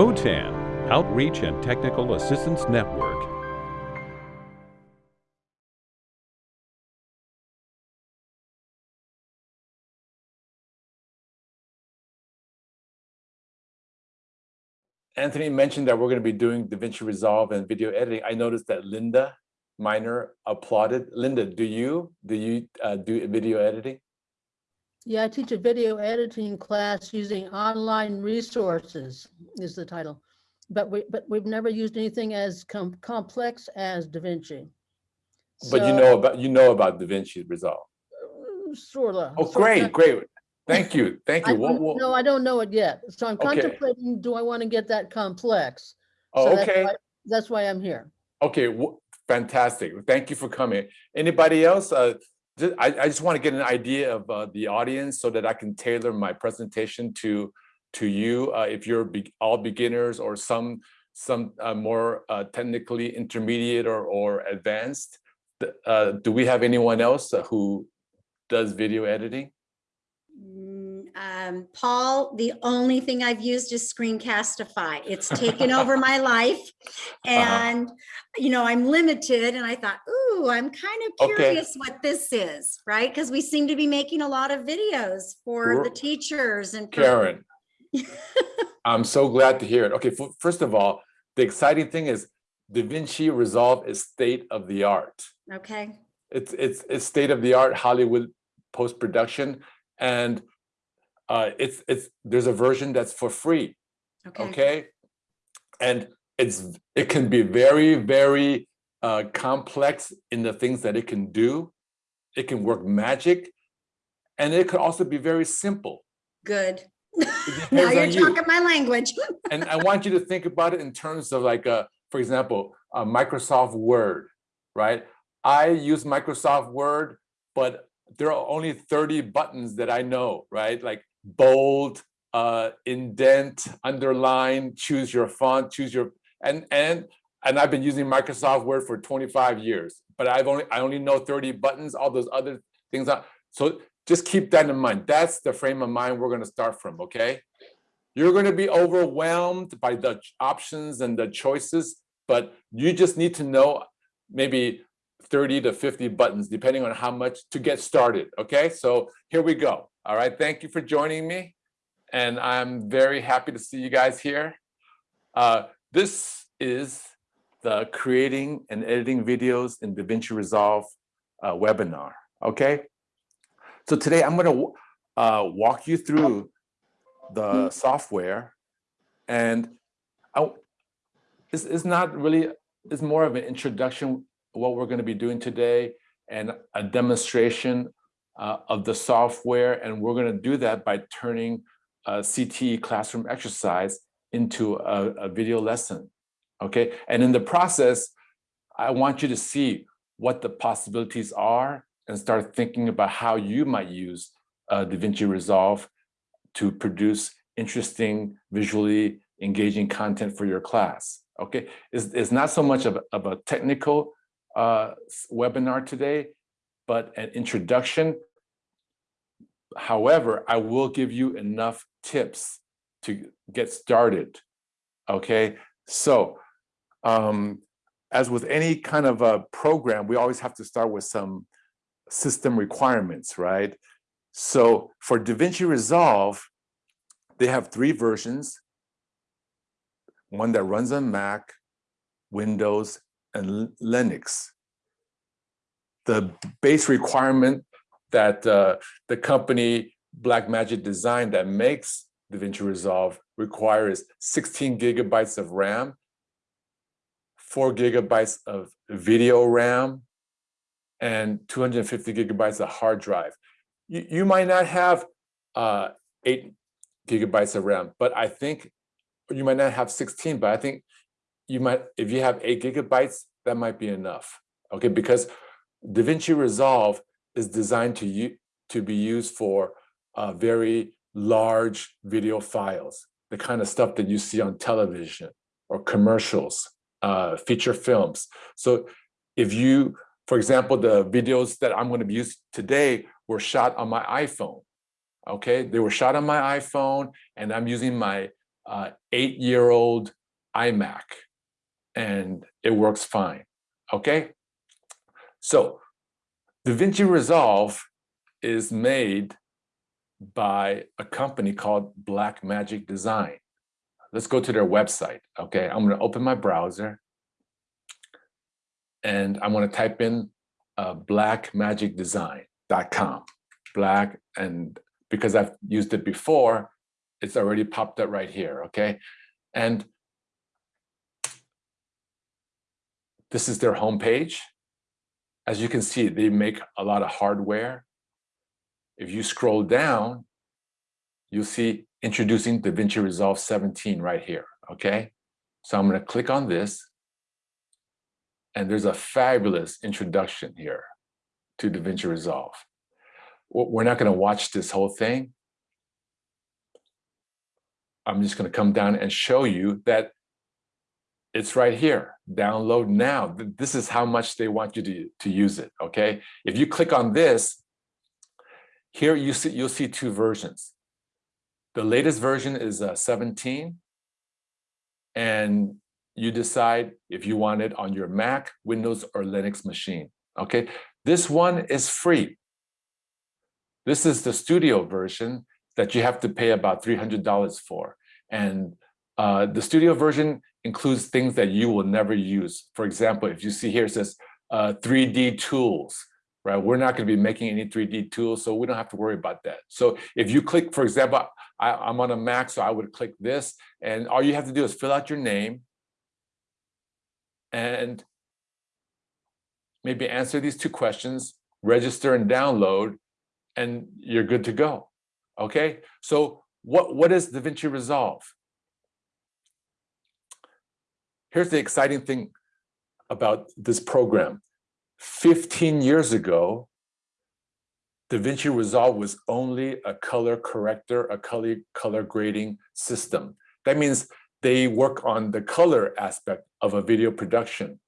OTAN, Outreach and Technical Assistance Network. Anthony mentioned that we're going to be doing DaVinci Resolve and video editing. I noticed that Linda Miner applauded. Linda, do you do you uh, do video editing? Yeah, I teach a video editing class using online resources is the title. But we, but we've never used anything as com complex as DaVinci. But you know about you know about DaVinci Resolve. Sort of. Oh, great, great. Thank you, thank you. What, what, No, I don't know it yet. So I'm Okay. contemplating, do I want to get that complex? oh, So that's okay, why- That's why I'm here. okay, fantastic. Thank you for coming. Anybody else? Uh, ju- I, I just want to get an idea of uh, the audience so that I can tailor my presentation to to you. Uh, if you're be all beginners or some some uh, more uh, technically intermediate or or advanced. Uh, do we have anyone else who does video editing? Um, Paul, the only thing I've used is Screencastify. It's taken over my life. And, you know, I'm limited and I thought, ooh, I'm kind of Okay. curious what this is, right? Because we seem to be making a lot of videos for the teachers and. Karen. I'm so glad to hear it. Okay, first of all, the exciting thing is DaVinci Resolve is state of the art. Okay, It's it's it's state of the art Hollywood post production, and uh, it's it's there's a version that's for free. okay, Okay, and it's it can be very very uh, complex in the things that it can do. It can work magic, and it could also be very simple. good. Now you're on you. talking my language. and I want you to think about it in terms of like, uh, for example, uh, Microsoft Word, right? I use Microsoft Word, but there are only 30 buttons that I know, right? Like bold, uh, indent, underline, choose your font, choose your, and, and, and I've been using Microsoft Word for 25 years, but I've only, I only know 30 buttons, all those other things. Are, so just keep that in mind. That's the frame of mind we're going to start from, okay? You're going to be overwhelmed by the options and the choices, but you just need to know maybe 30 to 50 buttons, depending on how much to get started. Okay, so here we go. All right, thank you for joining me. And I'm very happy to see you guys here. Uh, this is the creating and editing videos in DaVinci Resolve uh, webinar. Okay, so today I'm going to uh, walk you through the software and I, it's, it's not really it's more of an introduction what we're going to be doing today and a demonstration uh, of the software and we're going to do that by turning a CTE classroom exercise into a, a video lesson okay and in the process I want you to see what the possibilities are and start thinking about how you might use uh, DaVinci Resolve to produce interesting, visually engaging content for your class. Okay, it's, it's not so much of, a- of a technical uh, webinar today, but an introduction. However, I will give you enough tips to get started. Okay, so um, as with any kind of a program, we always have to start with some system requirements, right? So for DaVinci Resolve, they have three versions. One that runs on Mac, Windows, and Linux. The base requirement that uh, the company Blackmagic Design that makes DaVinci Resolve requires 16 gigabytes of RAM, four gigabytes of video RAM, and 250 gigabytes of hard drive. You, you might not have uh, eight gigabytes of RAM, but I think you might not have 16, but I think you might, if you have eight gigabytes, that might be enough. Okay, because DaVinci Resolve is designed to, to be used for uh, very large video files, the kind of stuff that you see on television or commercials, uh, feature films. So if you, for example, the videos that I'm going to use today were shot on my iPhone. Okay, they were shot on my iPhone, and I'm using my uh, eight-year-old iMac, and it works fine, okay? So DaVinci Resolve is made by a company called Blackmagic Design. Let's go to their website, okay? I'm gonna open my browser and I'm gonna type in uh, blackmagicdesign.com. Black, and because I've used it before, it's already popped up right here, okay? And this is their homepage. As you can see, they make a lot of hardware. If you scroll down, you'll see introducing DaVinci Resolve 17 right here, okay? So I'm gonna click on this and there's a fabulous introduction here to DaVinci Resolve. We're not gonna watch this whole thing. I'm just gonna come down and show you that it's right here, download now. This is how much they want you to, to use it, okay? If you click on this, here you see, you'll see two versions. The latest version is uh, 17, and you decide if you want it on your Mac, Windows, or Linux machine, okay? This one is free. This is the studio version that you have to pay about $300 for. And uh, the studio version includes things that you will never use. For example, if you see here, it says uh, 3D tools, right? We're not going to be making any 3D tools, so we don't have to worry about that. So if you click, for example, I, am on a Mac, so I would click this, and all you have to do is fill out your name and maybe answer these two questions, register and download, and you're good to go. Okay, so what, what is DaVinci Resolve? Here's the exciting thing about this program. 15 years ago, DaVinci Resolve was only a color corrector, a color, color grading system. That means they work on the color aspect of a video production.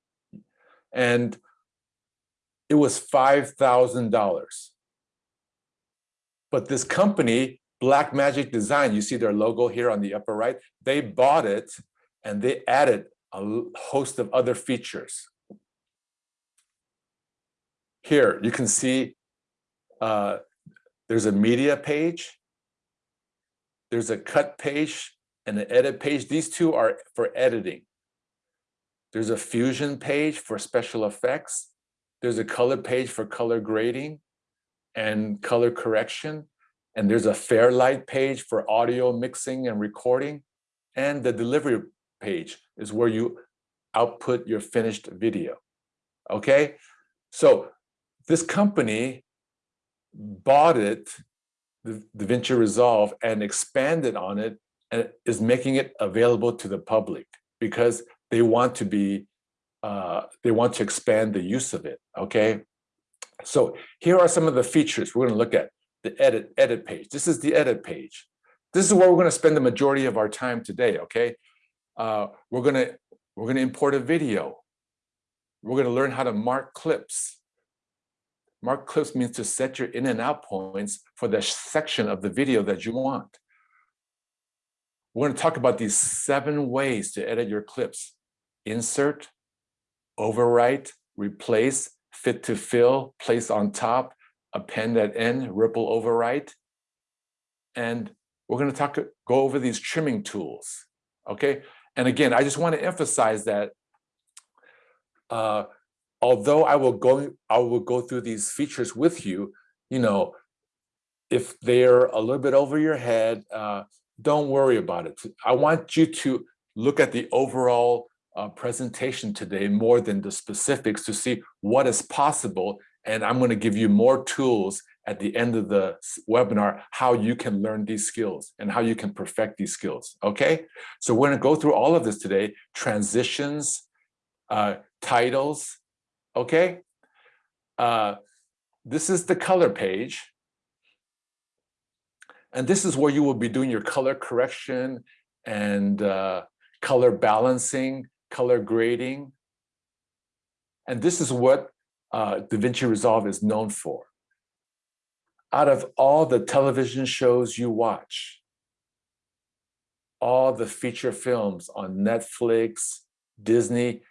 And it was $5,000. But this company, Blackmagic Design, you see their logo here on the upper right, they bought it and they added a host of other features. Here, you can see uh, there's a media page, there's a cut page and an edit page. These two are for editing. There's a fusion page for special effects. There's a color page for color grading and color correction. And there's a Fairlight page for audio mixing and recording. And the delivery page is where you output your finished video. Okay, so this company bought it, the DaVinci Resolve, and expanded on it and is making it available to the public because they want to be, uh, they want to expand the use of it, okay? So here are some of the features we're gonna look at. The edit, edit page. This is the edit page. This is where we're gonna spend the majority of our time today, okay? Uh, we're gonna we're gonna import a video. We're gonna learn how to mark clips. Mark clips means to set your in and out points for the section of the video that you want. We're gonna talk about these seven ways to edit your clips. Insert, overwrite, replace, fit to fill, place on top, append at end, ripple overwrite. And we're gonna talk, go over these trimming tools, okay? And again, I just want to emphasize that uh, although I will go, I will go through these features with you, you know, if they're a little bit over your head, uh, don't worry about it. I want you to look at the overall uh, presentation today more than the specifics to see what is possible. And I'm going to give you more tools at the end of the webinar how you can learn these skills and how you can perfect these skills, okay? So we're gonna go through all of this today, transitions, uh, titles, okay? Uh, this is the color page. And this is where you will be doing your color correction and uh, color balancing, color grading. And this is what uh, DaVinci Resolve is known for out of all the television shows you watch, all the feature films on Netflix, Disney,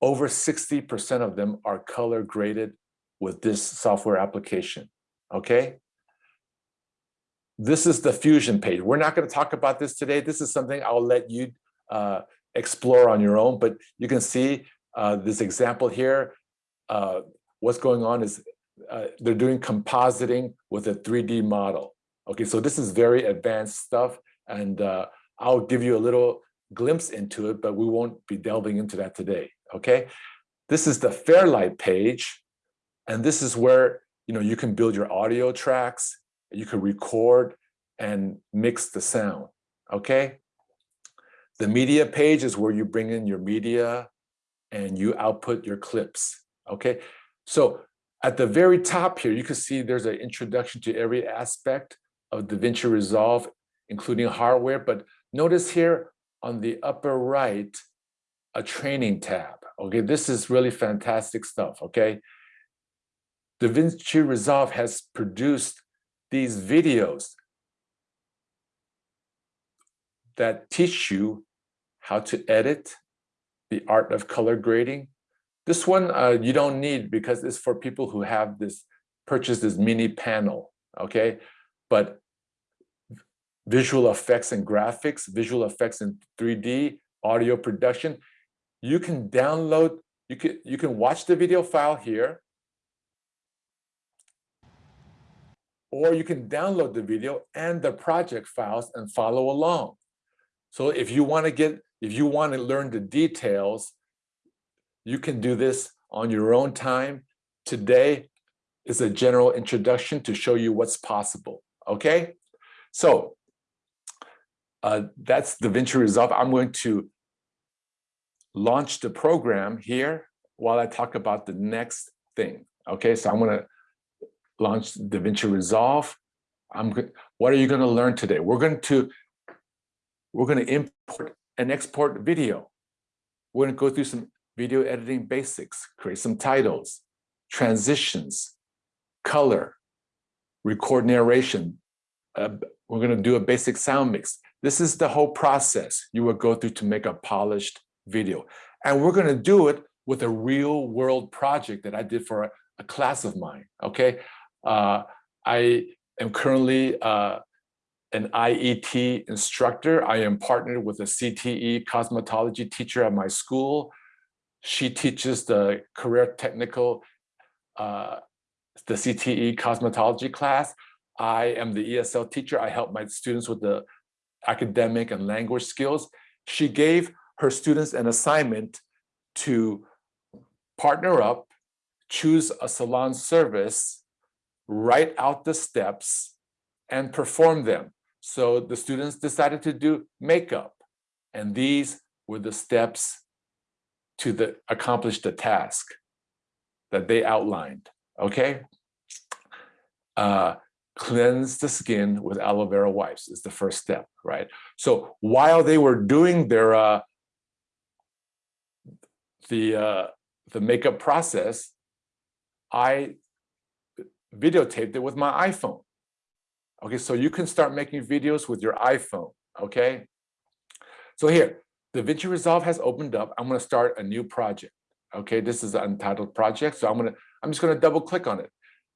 over 60% of them are color graded with this software application, okay? This is the Fusion page. We're not gonna talk about this today. This is something I'll let you uh, explore on your own, but you can see uh, this example here. Uh, what's going on is uh, they're doing compositing with a 3D model. Okay, so this is very advanced stuff, and uh, I'll give you a little glimpse into it, but we won't be delving into that today, okay? This is the Fairlight page, and this is where you know you can build your audio tracks, you can record and mix the sound, okay? The media page is where you bring in your media and you output your clips, okay? So at the very top here, you can see there's an introduction to every aspect of DaVinci Resolve, including hardware, but notice here on the upper right, a training tab, okay? This is really fantastic stuff, okay? DaVinci Resolve has produced these videos that teach you how to edit, the art of color grading. This one uh, you don't need because it's for people who have this, purchase this mini panel, okay? But visual effects and graphics, visual effects in 3D, audio production, you can download, you can, you can watch the video file here, or you can download the video and the project files and follow along. So if you want to get, if you want to learn the details, you can do this on your own time. Today is a general introduction to show you what's possible, okay? So uh, that's DaVinci Resolve. I'm going to launch the program here while I talk about the next thing, okay? So I'm gonna launch DaVinci Resolve. I'm what are you going to learn today? We're going to we're going to import and export video. We're going to go through some video editing basics, create some titles, transitions, color, record narration. Uh, we're going to do a basic sound mix. This is the whole process you will go through to make a polished video. And we're going to do it with a real world project that I did for a, a class of mine. Okay. Uh, I am currently uh, an IET instructor. I am partnered with a CTE cosmetology teacher at my school. She teaches the career technical, uh, the CTE cosmetology class. I am the ESL teacher. I help my students with the academic and language skills. She gave her students an assignment to partner up, choose a salon service, write out the steps, and perform them. So the students decided to do makeup. And these were the steps to the, accomplish the task that they outlined, okay? Uh, cleanse the skin with aloe vera wipes is the first step, right? So while they were doing their uh, the uh, the makeup process, I videotaped it with my iPhone. Okay, so you can start making videos with your iPhone, okay? So here, DaVinci Resolve has opened up. I'm gonna start a new project. Okay, this is an untitled project. So I'm gonna, I'm just gonna double click on it.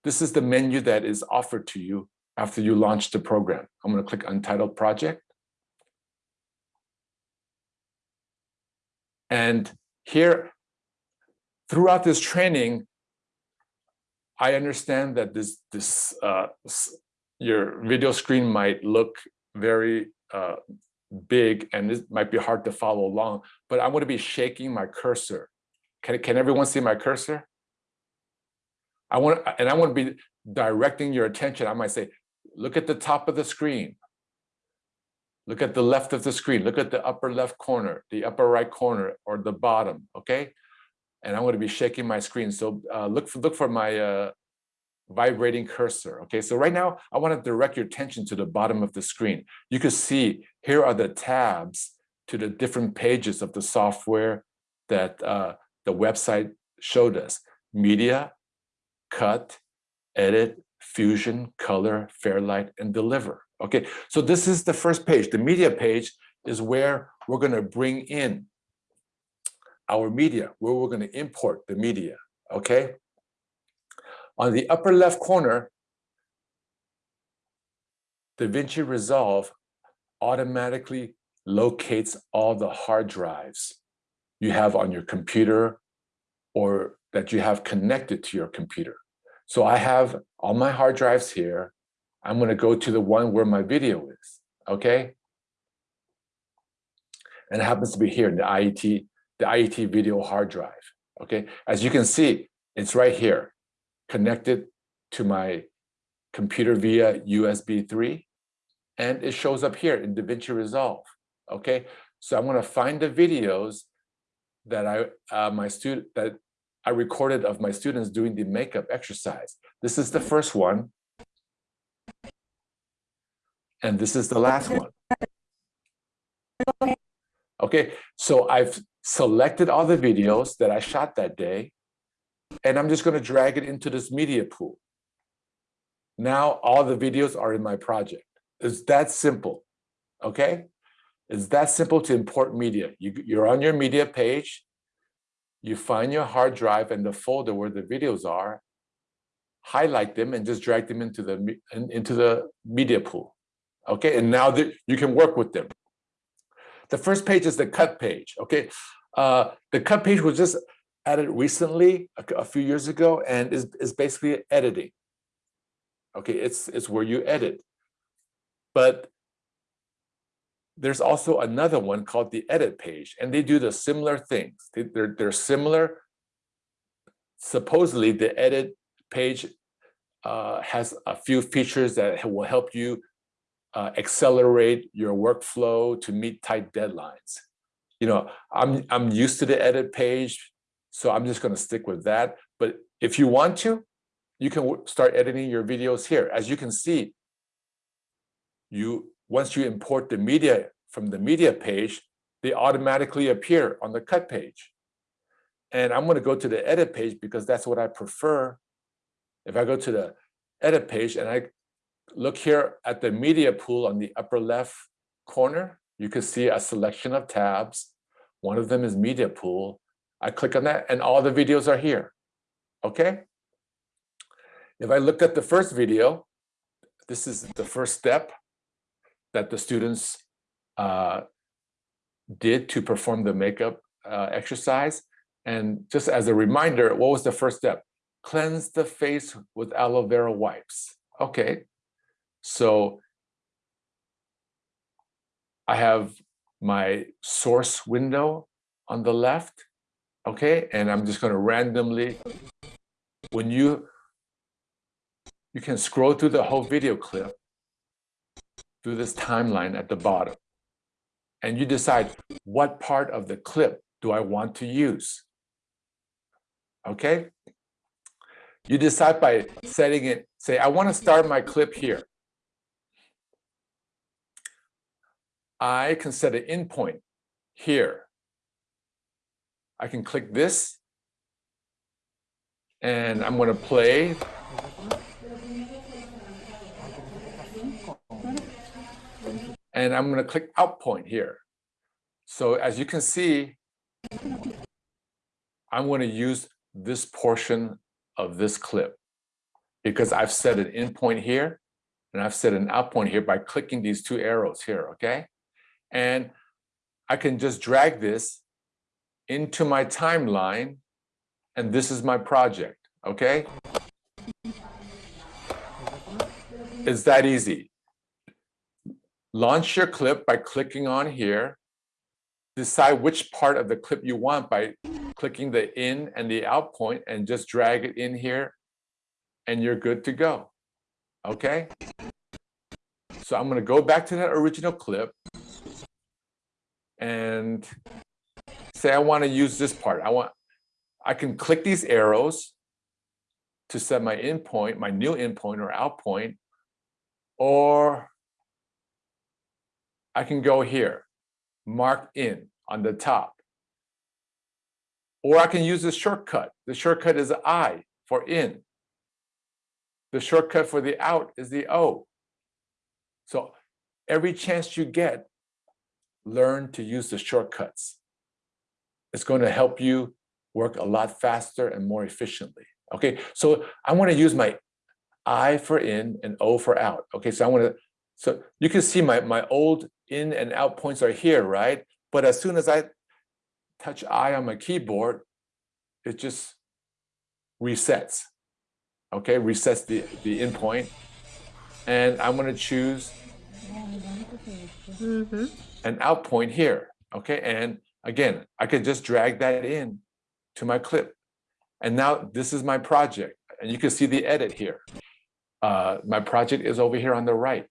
This is the menu that is offered to you after you launch the program. I'm gonna click Untitled Project. And here, throughout this training, I understand that this, this uh, your video screen might look very uh, big and it might be hard to follow along, but I'm to be shaking my cursor. Can, can everyone see my cursor? I want, and I want to be directing your attention. I might say, look at the top of the screen. Look at the left of the screen. Look at the upper left corner, the upper right corner, or the bottom, okay? And I'm going to be shaking my screen. So uh, look, for, look for my uh, vibrating cursor. Okay, so right now I want to direct your attention to the bottom of the screen. You can see here are the tabs to the different pages of the software that uh, the website showed us. Media, cut, edit, fusion, color, fairlight, and deliver. Okay, so this is the first page. The media page is where we're going to bring in our media, where we're going to import the media, okay? On the upper left corner, DaVinci Resolve automatically locates all the hard drives you have on your computer or that you have connected to your computer. So I have all my hard drives here. I'm going to go to the one where my video is, okay? And it happens to be here in the IET, the IET video hard drive, okay? As you can see, it's right here, connected to my computer via USB 3, and it shows up here in DaVinci Resolve, okay? So I'm to find the videos that I uh, my student that I recorded of my students doing the makeup exercise. This is the first one. And this is the last one. Okay, so I've selected all the videos that I shot that day, and I'm just going to drag it into this media pool. Now all the videos are in my project. It's that simple, okay? It's that simple to import media. You, you're on your media page, you find your hard drive and the folder where the videos are, highlight them and just drag them into the into the media pool. Okay, and now that you can work with them. The first page is the cut page. Okay, uh, the cut page was just added recently, a, a few years ago, and is is basically editing. Okay, it's it's where you edit, but there's also another one called the edit page, and they do the similar things. They, they're, they're similar. Supposedly, the edit page uh, has a few features that will help you uh, accelerate your workflow to meet tight deadlines. You know, I'm, I'm used to the edit page, so I'm just going to stick with that. But if you want to, you can start editing your videos here. As you can see, you once you import the media from the media page, they automatically appear on the cut page. And I'm going to go to the edit page because that's what I prefer. If I go to the edit page and I look here at the media pool on the upper left corner, you can see a selection of tabs. One of them is media pool. I click on that and all the videos are here. Okay. If I look at the first video, this is the first step that the students uh, did to perform the makeup uh, exercise. And just as a reminder, what was the first step? Cleanse the face with aloe vera wipes. Okay, so I have my source window on the left, okay? And I'm just gonna randomly, when you, you can scroll through the whole video clip through this timeline at the bottom. And you decide what part of the clip do I want to use? Okay? You decide by setting it, say, I want to start my clip here. I can set an in point here. I can click this and I'm going to play and I'm going to click out point here. So as you can see, I'm going to use this portion of this clip because I've set an in point here and I've set an out point here by clicking these two arrows here, okay? And I can just drag this into my timeline and this is my project, okay? It's that easy. Launch your clip by clicking on here. Decide which part of the clip you want by clicking the in and the out point and just drag it in here and you're good to go. Okay? So I'm going to go back to that original clip and say I want to use this part. I want I can click these arrows to set my endpoint, my new endpoint or out point, or I can go here, mark in on the top. Or I can use the shortcut. The shortcut is I for in. The shortcut for the out is the O. So every chance you get, learn to use the shortcuts. It's going to help you work a lot faster and more efficiently. Okay, so I want to use my I for in and O for out. Okay, so I want to, so you can see my, my old in and out points are here, right? But as soon as I touch I on my keyboard, it just resets. Okay, resets the, the in point. And I'm going to choose Mhm. an out point here. Okay, and again, I could just drag that in to my clip. And now this is my project, and you can see the edit here. Uh, my project is over here on the right.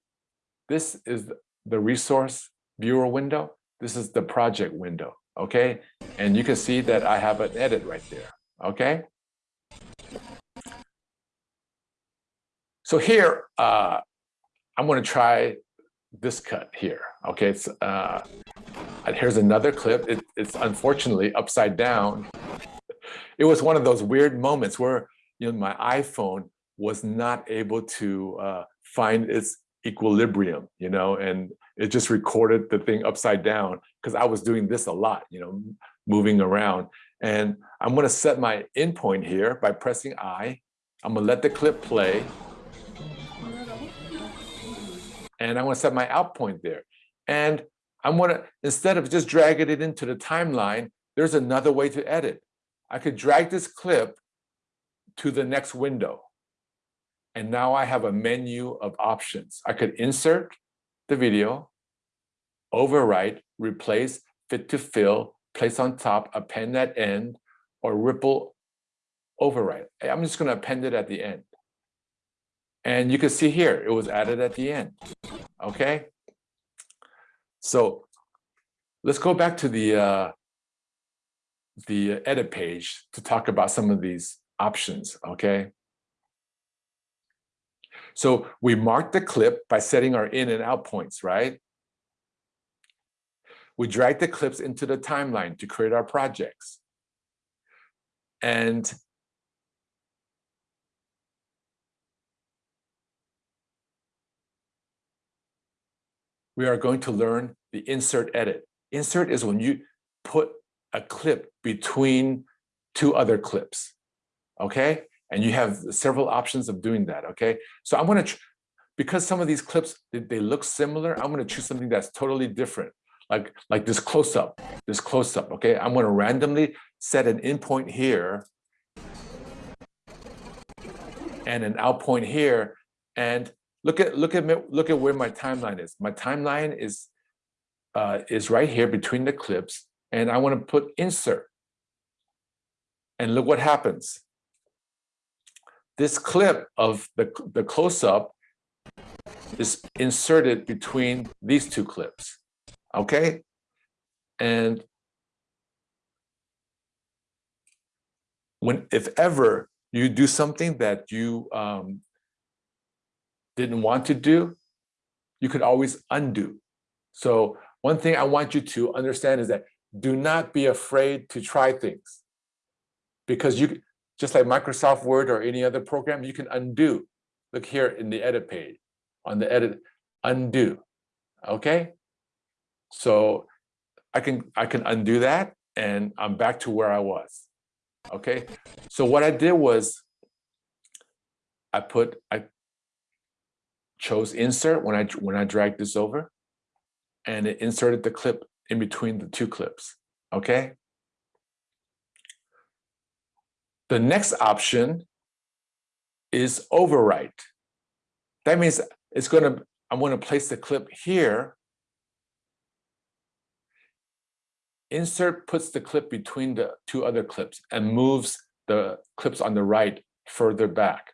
This is the resource viewer window. This is the project window, okay? And you can see that I have an edit right there, okay? So here, uh, I'm gonna try this cut here, okay? It's, uh, here's another clip. It, it's unfortunately upside down. It was one of those weird moments where, you know, my iPhone was not able to uh, find its equilibrium, you know, and it just recorded the thing upside down because I was doing this a lot, you know, moving around. And I'm gonna set my in point here by pressing I. I'm gonna let the clip play. And I'm gonna set my out point there. And I'm gonna, instead of just dragging it into the timeline, there's another way to edit. I could drag this clip to the next window. And now I have a menu of options. I could insert the video, overwrite, replace, fit to fill, place on top, append at end, or ripple overwrite. I'm just gonna append it at the end. And you can see here, it was added at the end, okay? So let's go back to the uh, the edit page to talk about some of these options, okay? So we mark the clip by setting our in and out points, right? We drag the clips into the timeline to create our projects. And we are going to learn the insert edit. Insert is when you put a clip between two other clips, okay? And you have several options of doing that, okay? So I'm gonna, because some of these clips, they, they look similar, I'm gonna choose something that's totally different, like, like this close-up, this close-up, okay? I'm gonna randomly set an in point here and an out point here, and look at look at me, look at where my timeline is. My timeline is uh, is right here between the clips, and I want to put insert. And look what happens. This clip of the, the close-up is inserted between these two clips, okay? And when, if ever you do something that you um, didn't want to do, you could always undo. So one thing I want you to understand is that do not be afraid to try things because you just like Microsoft Word or any other program, you can undo. Look here in the edit page on the edit undo. Okay. So I can I can undo that and I'm back to where I was. Okay. So what I did was I put I chose insert when I when I dragged this over and it inserted the clip in between the two clips, okay? The next option is overwrite. That means it's gonna, I'm gonna place the clip here. Insert puts the clip between the two other clips and moves the clips on the right further back.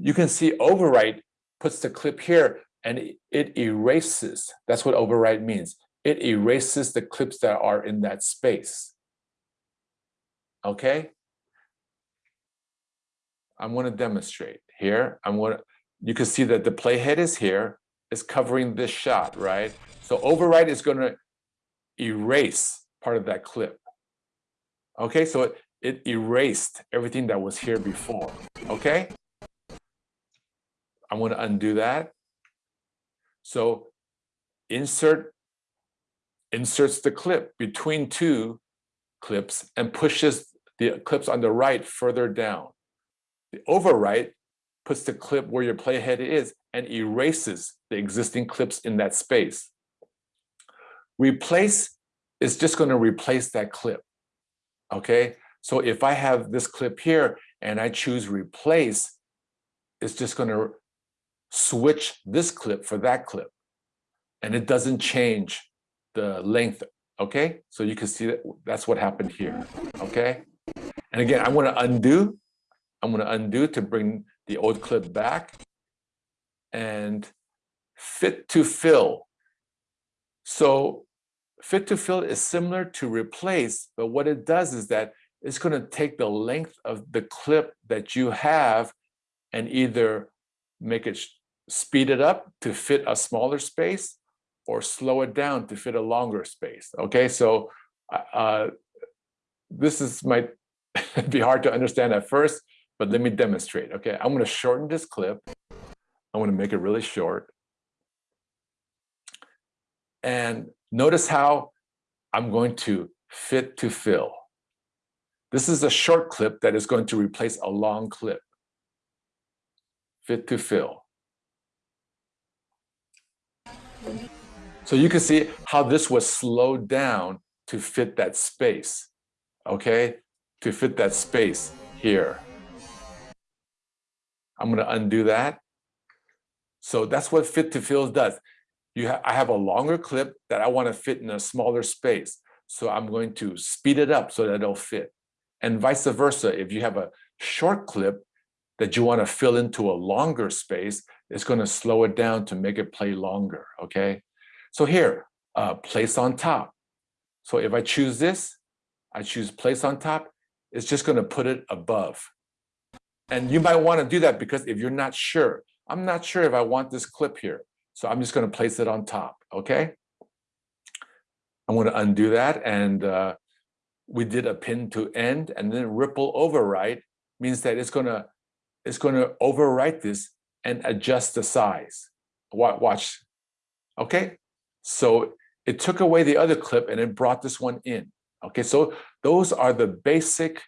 You can see overwrite puts the clip here and it erases, that's what overwrite means. It erases the clips that are in that space. Okay? I'm going to demonstrate here. I'm going to, you can see that the playhead is here, is covering this shot, right? So overwrite is going to erase part of that clip. Okay, so it, it erased everything that was here before. Okay? I'm going to undo that. So insert inserts the clip between two clips and pushes the clips on the right further down. The overwrite puts the clip where your playhead is and erases the existing clips in that space. Replace is just going to replace that clip. Okay, so if I have this clip here and I choose replace, it's just going to switch this clip for that clip. And it doesn't change the length. Okay, so you can see that that's what happened here. Okay, and again, I'm to undo. I'm going to undo to bring the old clip back and fit to fill. So fit to fill is similar to replace, but what it does is that it's going to take the length of the clip that you have and either make it speed it up to fit a smaller space or slow it down to fit a longer space. Okay, so uh, this is might be hard to understand at first, but let me demonstrate. Okay, I'm going to shorten this clip. I'm to make it really short. And notice how I'm going to fit to fill. This is a short clip that is going to replace a long clip. Fit to fill. So you can see how this was slowed down to fit that space, okay? To fit that space here. I'm gonna undo that. So that's what fit to fill does. You ha I have a longer clip that I wanna fit in a smaller space. So I'm going to speed it up so that it'll fit. And vice versa, if you have a short clip that you wanna fill into a longer space, it's gonna slow it down to make it play longer, okay? So here, uh, place on top. So if I choose this, I choose place on top, it's just gonna put it above. And you might wanna do that because if you're not sure, I'm not sure if I want this clip here. So I'm just gonna place it on top, okay? I'm gonna undo that and uh, we did append to end and then ripple overwrite means that it's gonna it's gonna overwrite this and adjust the size. Watch, okay? So it took away the other clip and it brought this one in. Okay, so those are the basic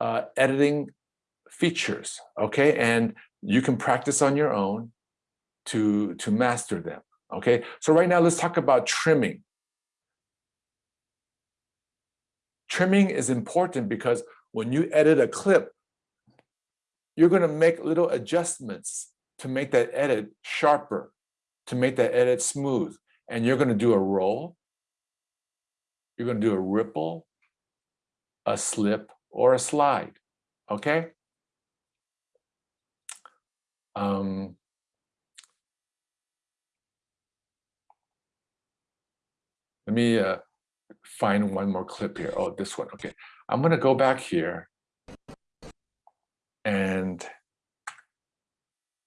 uh, editing features, okay? And you can practice on your own to, to master them, okay? So right now, let's talk about trimming. Trimming is important because when you edit a clip, you're gonna make little adjustments to make that edit sharper, to make that edit smooth and you're going to do a roll, you're going to do a ripple, a slip, or a slide, okay? Um, let me uh, find one more clip here. Oh, this one, okay. I'm going to go back here and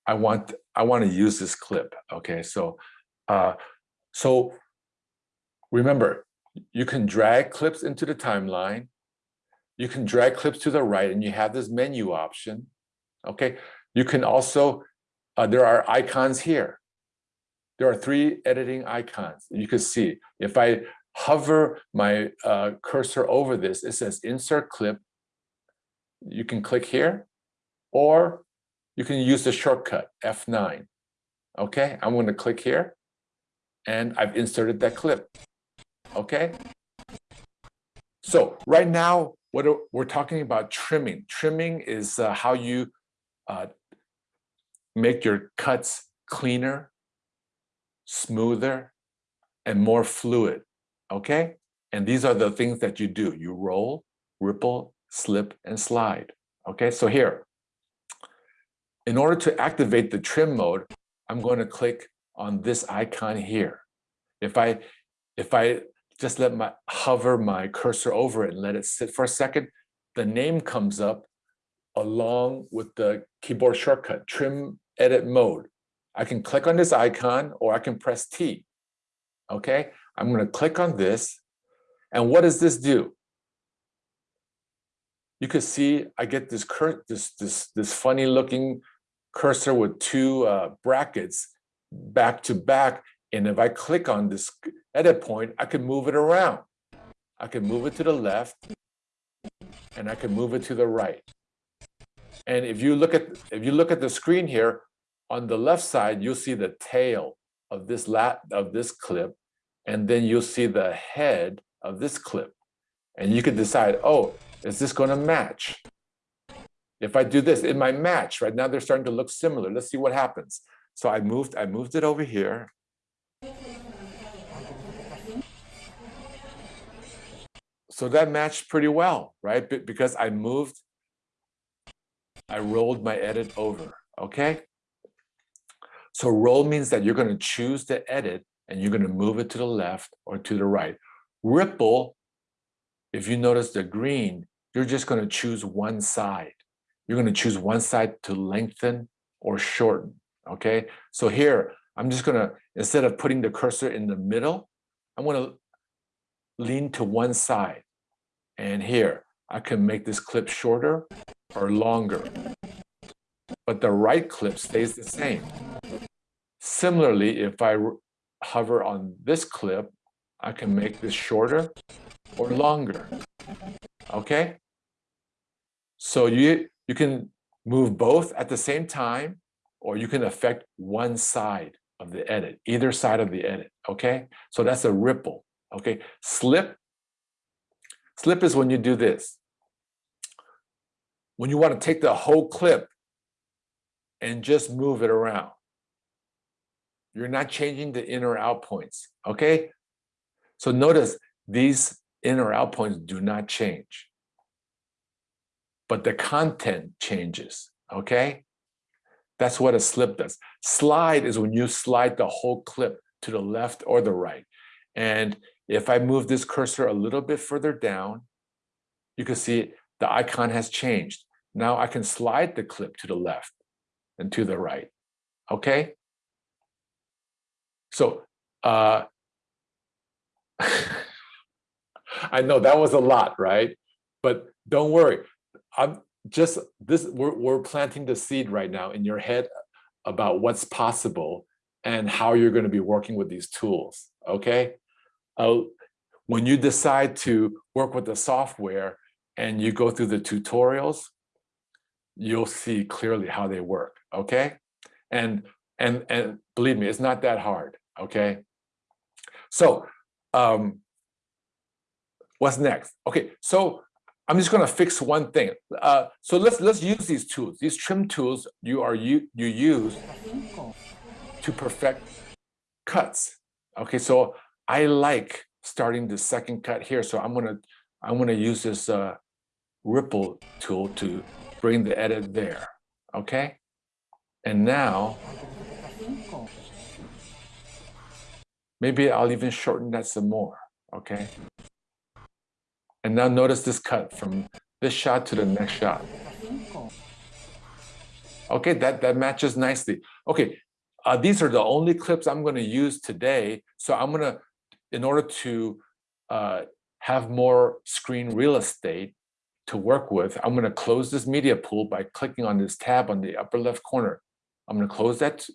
I want I want to use this clip. Okay, so uh, so remember, you can drag clips into the timeline. You can drag clips to the right and you have this menu option. Okay, you can also, uh, there are icons here. There are three editing icons. You can see if I hover my uh, cursor over this, it says insert clip. You can click here or you can use the shortcut F9. Okay, I'm going to click here and I've inserted that clip. Okay. So right now, what are, we're talking about trimming. Trimming is uh, how you uh, make your cuts cleaner, smoother, and more fluid. Okay. And these are the things that you do. You roll, ripple, slip, and slide. Okay. So here, in order to activate the trim mode, I'm going to click on this icon here. If I, if I just let my hover my cursor over it and let it sit for a second, the name comes up along with the keyboard shortcut, trim edit mode. I can click on this icon or I can press T. Okay, I'm going to click on this. And what does this do? You can see I get this cur this this this funny looking cursor with two uh, brackets back to back. And if I click on this edit point, I can move it around. I can move it to the left and I can move it to the right. And if you look at if you look at the screen here, on the left side, you'll see the tail of this lat of this clip, and then you'll see the head of this clip. And you can decide, oh, is this going to match? If I do this, it might match. Right now, they're starting to look similar. Let's see what happens. So I moved, I moved it over here. So that matched pretty well, right? Be- Because I moved, I rolled my edit over, okay? So roll means that you're going to choose the edit and you're going to move it to the left or to the right. Ripple, if you notice the green, you're just going to choose one side. You're going to choose one side to lengthen or shorten, okay? So here, I'm just to, instead of putting the cursor in the middle, I'm to lean to one side. And here, I can make this clip shorter or longer. But the right clip stays the same. Similarly, if I hover on this clip, I can make this shorter or longer. Okay? So you, you can move both at the same time, or you can affect one side of the edit, either side of the edit. Okay? So that's a ripple. Okay? Slip. Slip is when you do this. When you want to take the whole clip and just move it around. You're not changing the in or out points, okay? So notice these in or out points do not change. But the content changes, okay? That's what a slip does. Slide is when you slide the whole clip to the left or the right. And if I move this cursor a little bit further down, you can see the icon has changed. Now I can slide the clip to the left and to the right, okay? So, uh, I know that was a lot, right? But don't worry. I'm just this we're, we're planting the seed right now in your head about what's possible and how you're going to be working with these tools. Okay. Uh, when you decide to work with the software and you go through the tutorials, you'll see clearly how they work. Okay. And and and believe me, it's not that hard. Okay. So um, what's next? Okay, so I'm just going to fix one thing. Uh, so let's let's use these tools. These trim tools you are you you use to perfect cuts. Okay, so I like starting the second cut here. So I'm gonna I'm gonna use this uh, ripple tool to bring the edit there. Okay, and now maybe I'll even shorten that some more. Okay. And now notice this cut from this shot to the next shot. Okay, that, that matches nicely. Okay, uh, these are the only clips I'm going to use today. So I'm going to, in order to uh, have more screen real estate to work with, I'm going to close this media pool by clicking on this tab on the upper left corner. I'm to close that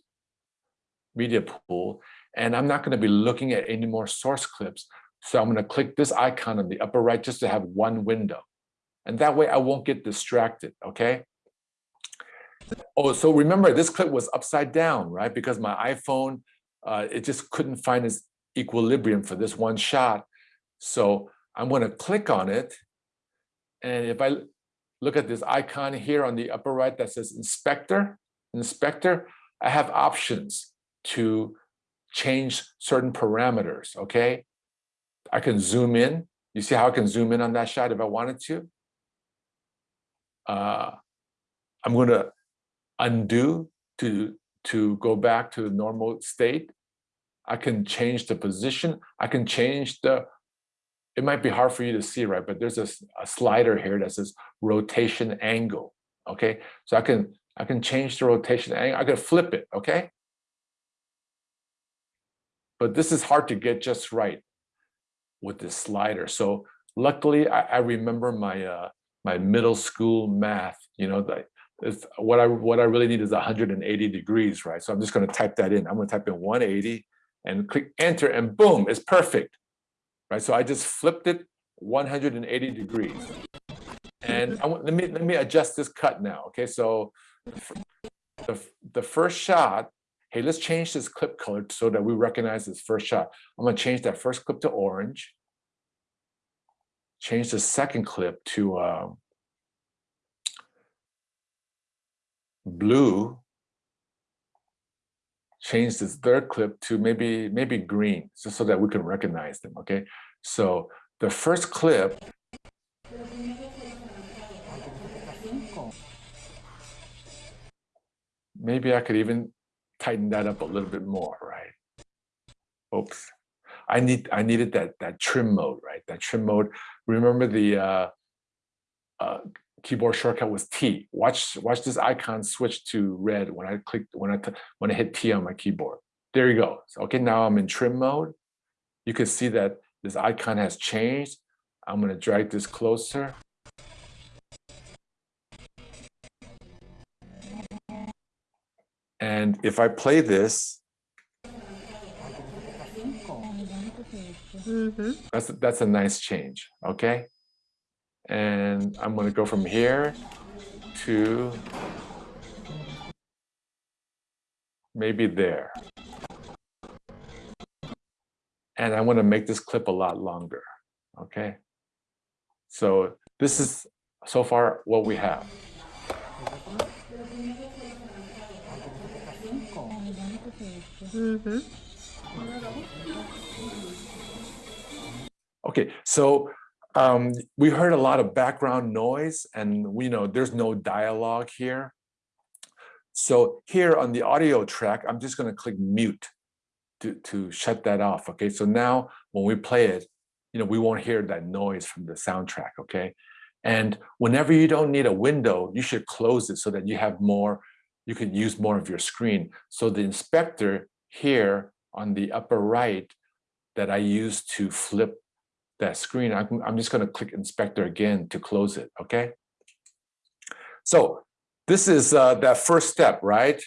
media pool and I'm not going to be looking at any more source clips. So I'm going to click this icon on the upper right just to have one window. And that way I won't get distracted, okay? Oh, so remember this clip was upside down, right? Because my iPhone, uh, it just couldn't find its equilibrium for this one shot. So I'm going to click on it. And if I look at this icon here on the upper right that says inspector, inspector, I have options to change certain parameters, okay? I can zoom in. You see how I can zoom in on that shot if I wanted to? Uh, I'm going to undo to, to go back to the normal state. I can change the position. I can change the, it might be hard for you to see, right? But there's a, a slider here that says rotation angle, okay? So I can, I can change the rotation angle. I can flip it, okay? But this is hard to get just right with this slider. So luckily, I, I remember my uh, my middle school math. You know, that is what I what I really need is 180 degrees, right? So I'm just going to type that in. I'm going to type in 180, and click enter and boom, it's perfect. Right, so I just flipped it 180 degrees. And I let me, let me adjust this cut now, okay? So the the, the first shot, hey, let's change this clip color so that we recognize this first shot. I'm gonna change that first clip to orange. Change the second clip to um, blue. Change this third clip to maybe maybe green, just so that we can recognize them. Okay, so the first clip. Maybe I could even tighten that up a little bit more, right? Oops. I need I needed that that trim mode, right? That trim mode. Remember the uh, uh, keyboard shortcut was T. Watch watch this icon switch to red when I click when I when I hit T on my keyboard. There you go. Okay, now I'm in trim mode. You can see that this icon has changed. I'm going to drag this closer. And if I play this, Mhm. That's that's a nice change, okay? And I'm gonna go from here to maybe there. And I want to make this clip a lot longer, okay? So this is so far what we have. Mhm. Okay, so um, we heard a lot of background noise and we know there's no dialogue here. So here on the audio track, I'm just gonna click mute to, to shut that off, okay? So now when we play it, you know, we won't hear that noise from the soundtrack, okay? And whenever you don't need a window, you should close it so that you have more, you can use more of your screen. So the inspector here on the upper right that I use to flip that screen, I'm, I'm just going to click inspector again to close it, okay? So this is uh, that first step, right?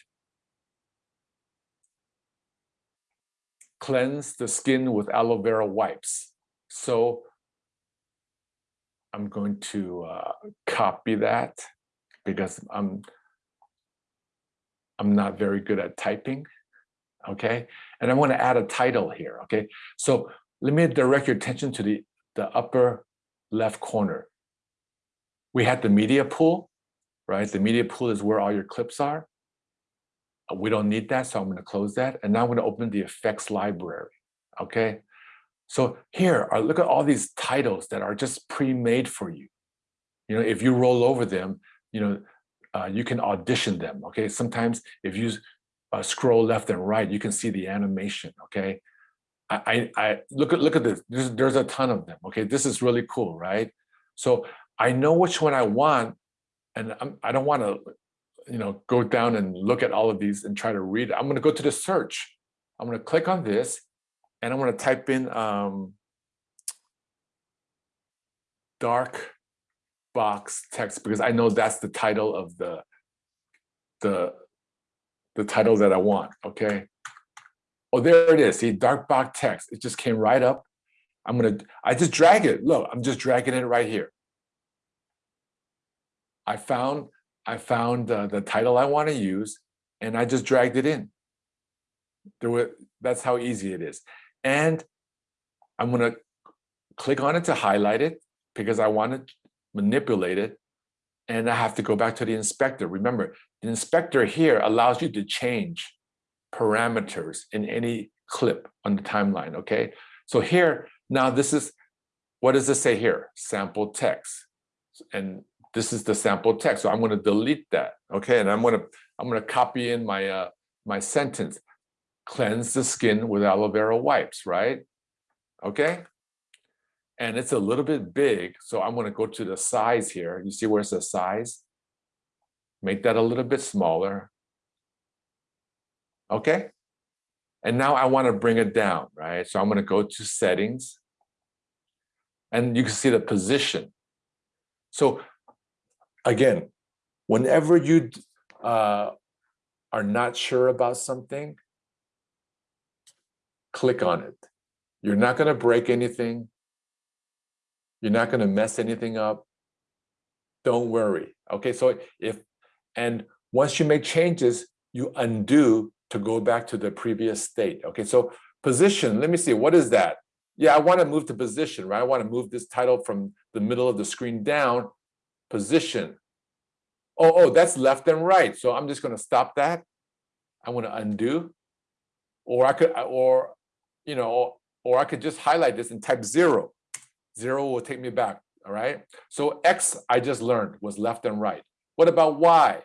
Cleanse the skin with aloe vera wipes. So I'm going to uh, copy that because I'm I'm not very good at typing, okay? And I want to add a title here, okay? So let me direct your attention to the, the upper left corner. We had the media pool, right? The media pool is where all your clips are. Uh, We don't need that, so I'm going to close that. And now I'm going to open the effects library, okay? So here, look at all these titles that are just pre-made for you. You know, if you roll over them, you know, uh, you can audition them, okay? Sometimes if you uh, scroll left and right, you can see the animation, okay? I, I, I look at look at this. There's, there's a ton of them. Okay, this is really cool, right? So I know which one I want, and I'm, I don't want to, you know, go down and look at all of these and try to read. I'm going to go to the search. I'm going to click on this, and I'm going to type in um, dark box text because I know that's the title of the the the title that I want. Okay. Oh, there it is. See, dark box text. It just came right up. I'm gonna, I just drag it. Look, I'm just dragging it right here. I found, I found uh, the title I want to use, and I just dragged it in. There were, that's how easy it is. And I'm gonna click on it to highlight it because I want to manipulate it. And I have to go back to the inspector. Remember, the inspector here allows you to change parameters in any clip on the timeline, okay? So here, now this is, what does this say here? Sample text. And this is the sample text. So I'm gonna delete that, okay? And I'm gonna, I'm gonna copy in my, uh, my sentence. Cleanse the skin with aloe vera wipes, right? Okay? And it's a little bit big, so I'm gonna go to the size here. You see where it says size? Make that a little bit smaller. Okay? And now I want to bring it down, right? So I'm going to go to settings. And you can see the position. So again, whenever you uh, are not sure about something, click on it. You're not going to break anything. You're not going to mess anything up. Don't worry. Okay, so if, and once you make changes, you undo to go back to the previous state. Okay, so position, let me see, what is that? Yeah, I want to move to position, right? I want to move this title from the middle of the screen down, position. Oh, oh, that's left and right. So I'm just going to stop that. I'm going to undo. Or I could, or, you know, or I could just highlight this and type zero. Zero will take me back, all right? So X, I just learned, was left and right. What about Y?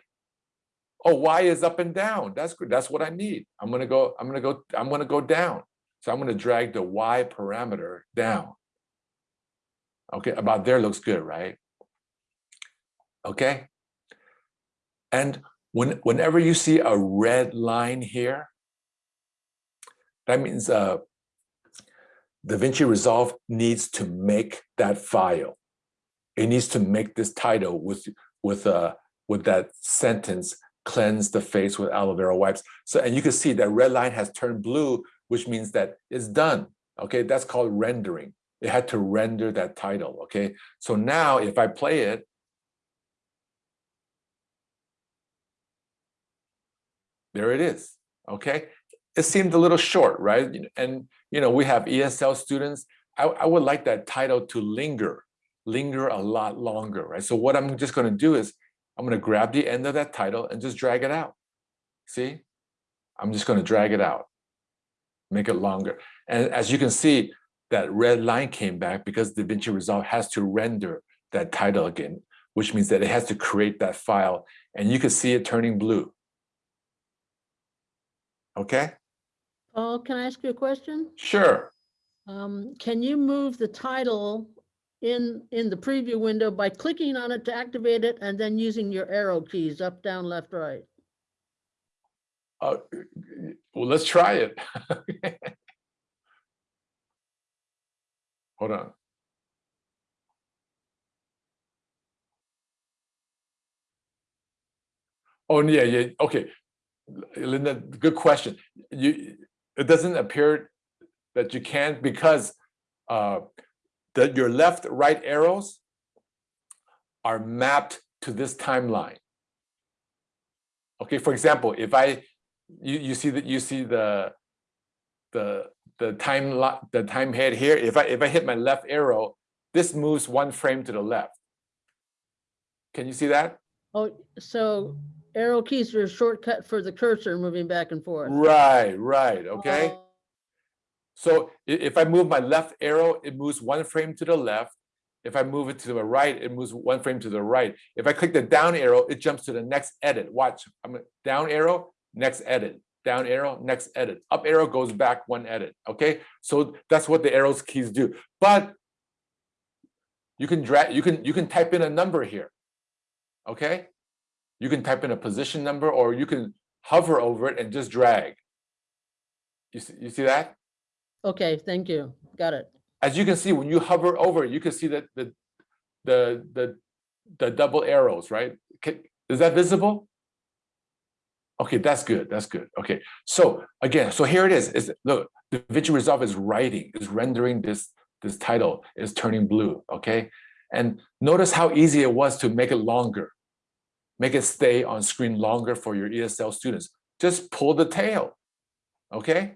Oh, Y is up and down. That's good. That's what I need. I'm gonna go, I'm gonna go, I'm gonna go down. So I'm gonna drag the Y parameter down. Okay, about there looks good, right? Okay. And when, whenever you see a red line here, that means uh, DaVinci Resolve needs to make that file. It needs to make this title with with uh with that sentence cleanse the face with aloe vera wipes. So and you can see that red line has turned blue, which means that it's done. Okay, that's called rendering. It had to render that title. Okay, so now if I play it, there it is. Okay, it seemed a little short, right? And you know, we have ESL students. I, I would like that title to linger, linger a lot longer, right? So what I'm just going to do is I'm going to grab the end of that title and just drag it out. See, I'm just going to drag it out, make it longer. And as you can see, that red line came back because DaVinci Resolve has to render that title again, which means that it has to create that file and you can see it turning blue. Okay, Paul, can I ask you a question? sure. Um, can you move the title in, in the preview window by clicking on it to activate it and then using your arrow keys up, down, left, right? Uh, well, let's try it. Hold on. Oh, yeah, yeah, okay. Linda, good question. You, it doesn't appear that you can because uh, that your left, right arrows are mapped to this timeline. Okay, for example, if I, you, you see that you see the, the, the time, lo- the time head here, if I, if I hit my left arrow, this moves one frame to the left. Can you see that? Oh, so arrow keys are a shortcut for the cursor moving back and forth. Right, right, okay? Oh, So if I move my left arrow, it moves one frame to the left. If I move it to the right, it moves one frame to the right. If I click the down arrow, it jumps to the next edit. Watch, I'm down arrow, next edit, down arrow, next edit. Up arrow goes back one edit, okay? So that's what the arrows keys do. But you can drag, you can, you can type in a number here, okay? You can type in a position number or you can hover over it and just drag. You see, you see that? Okay, thank you. Got it. as you can see, when you hover over, it, you can see that the the the the double arrows, right? Is that visible? Okay, that's good. That's good. Okay, so again, so here it is. Is look, the DaVinci Resolve is writing, is rendering this this title, is turning blue. Okay, and notice how easy it was to make it longer, make it stay on screen longer for your ESL students. Just pull the tail. Okay.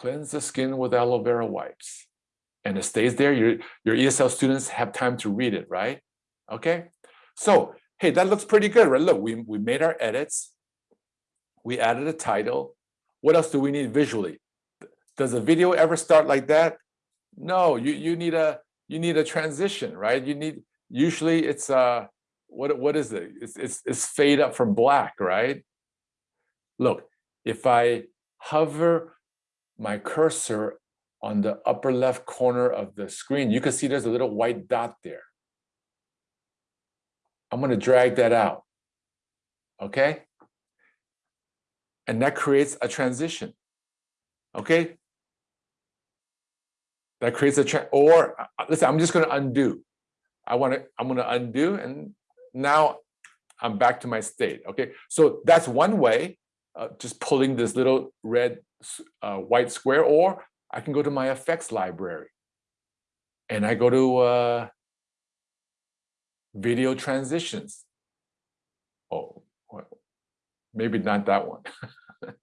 cleanse the skin with aloe vera wipes. And it stays there. Your, your ESL students have time to read it, right? Okay. So, hey, that looks pretty good, right? Look, we, we made our edits. We added a title. What else do we need visually? Does a video ever start like that? No, you, you need a you need a transition, right? You need usually it's uh what what is it? It's it's, it's fade up from black, right? Look, if I hover my cursor on the upper left corner of the screen, you can see there's a little white dot there. I'm going to drag that out. Okay. And that creates a transition. Okay. That creates a, tra- or uh, listen, I'm just going to undo. I want to, I'm going to undo and now I'm back to my state. Okay. So that's one way uh, just pulling this little red, uh, white square, or I can go to my effects library. And I go to uh, video transitions. Oh, maybe not that one.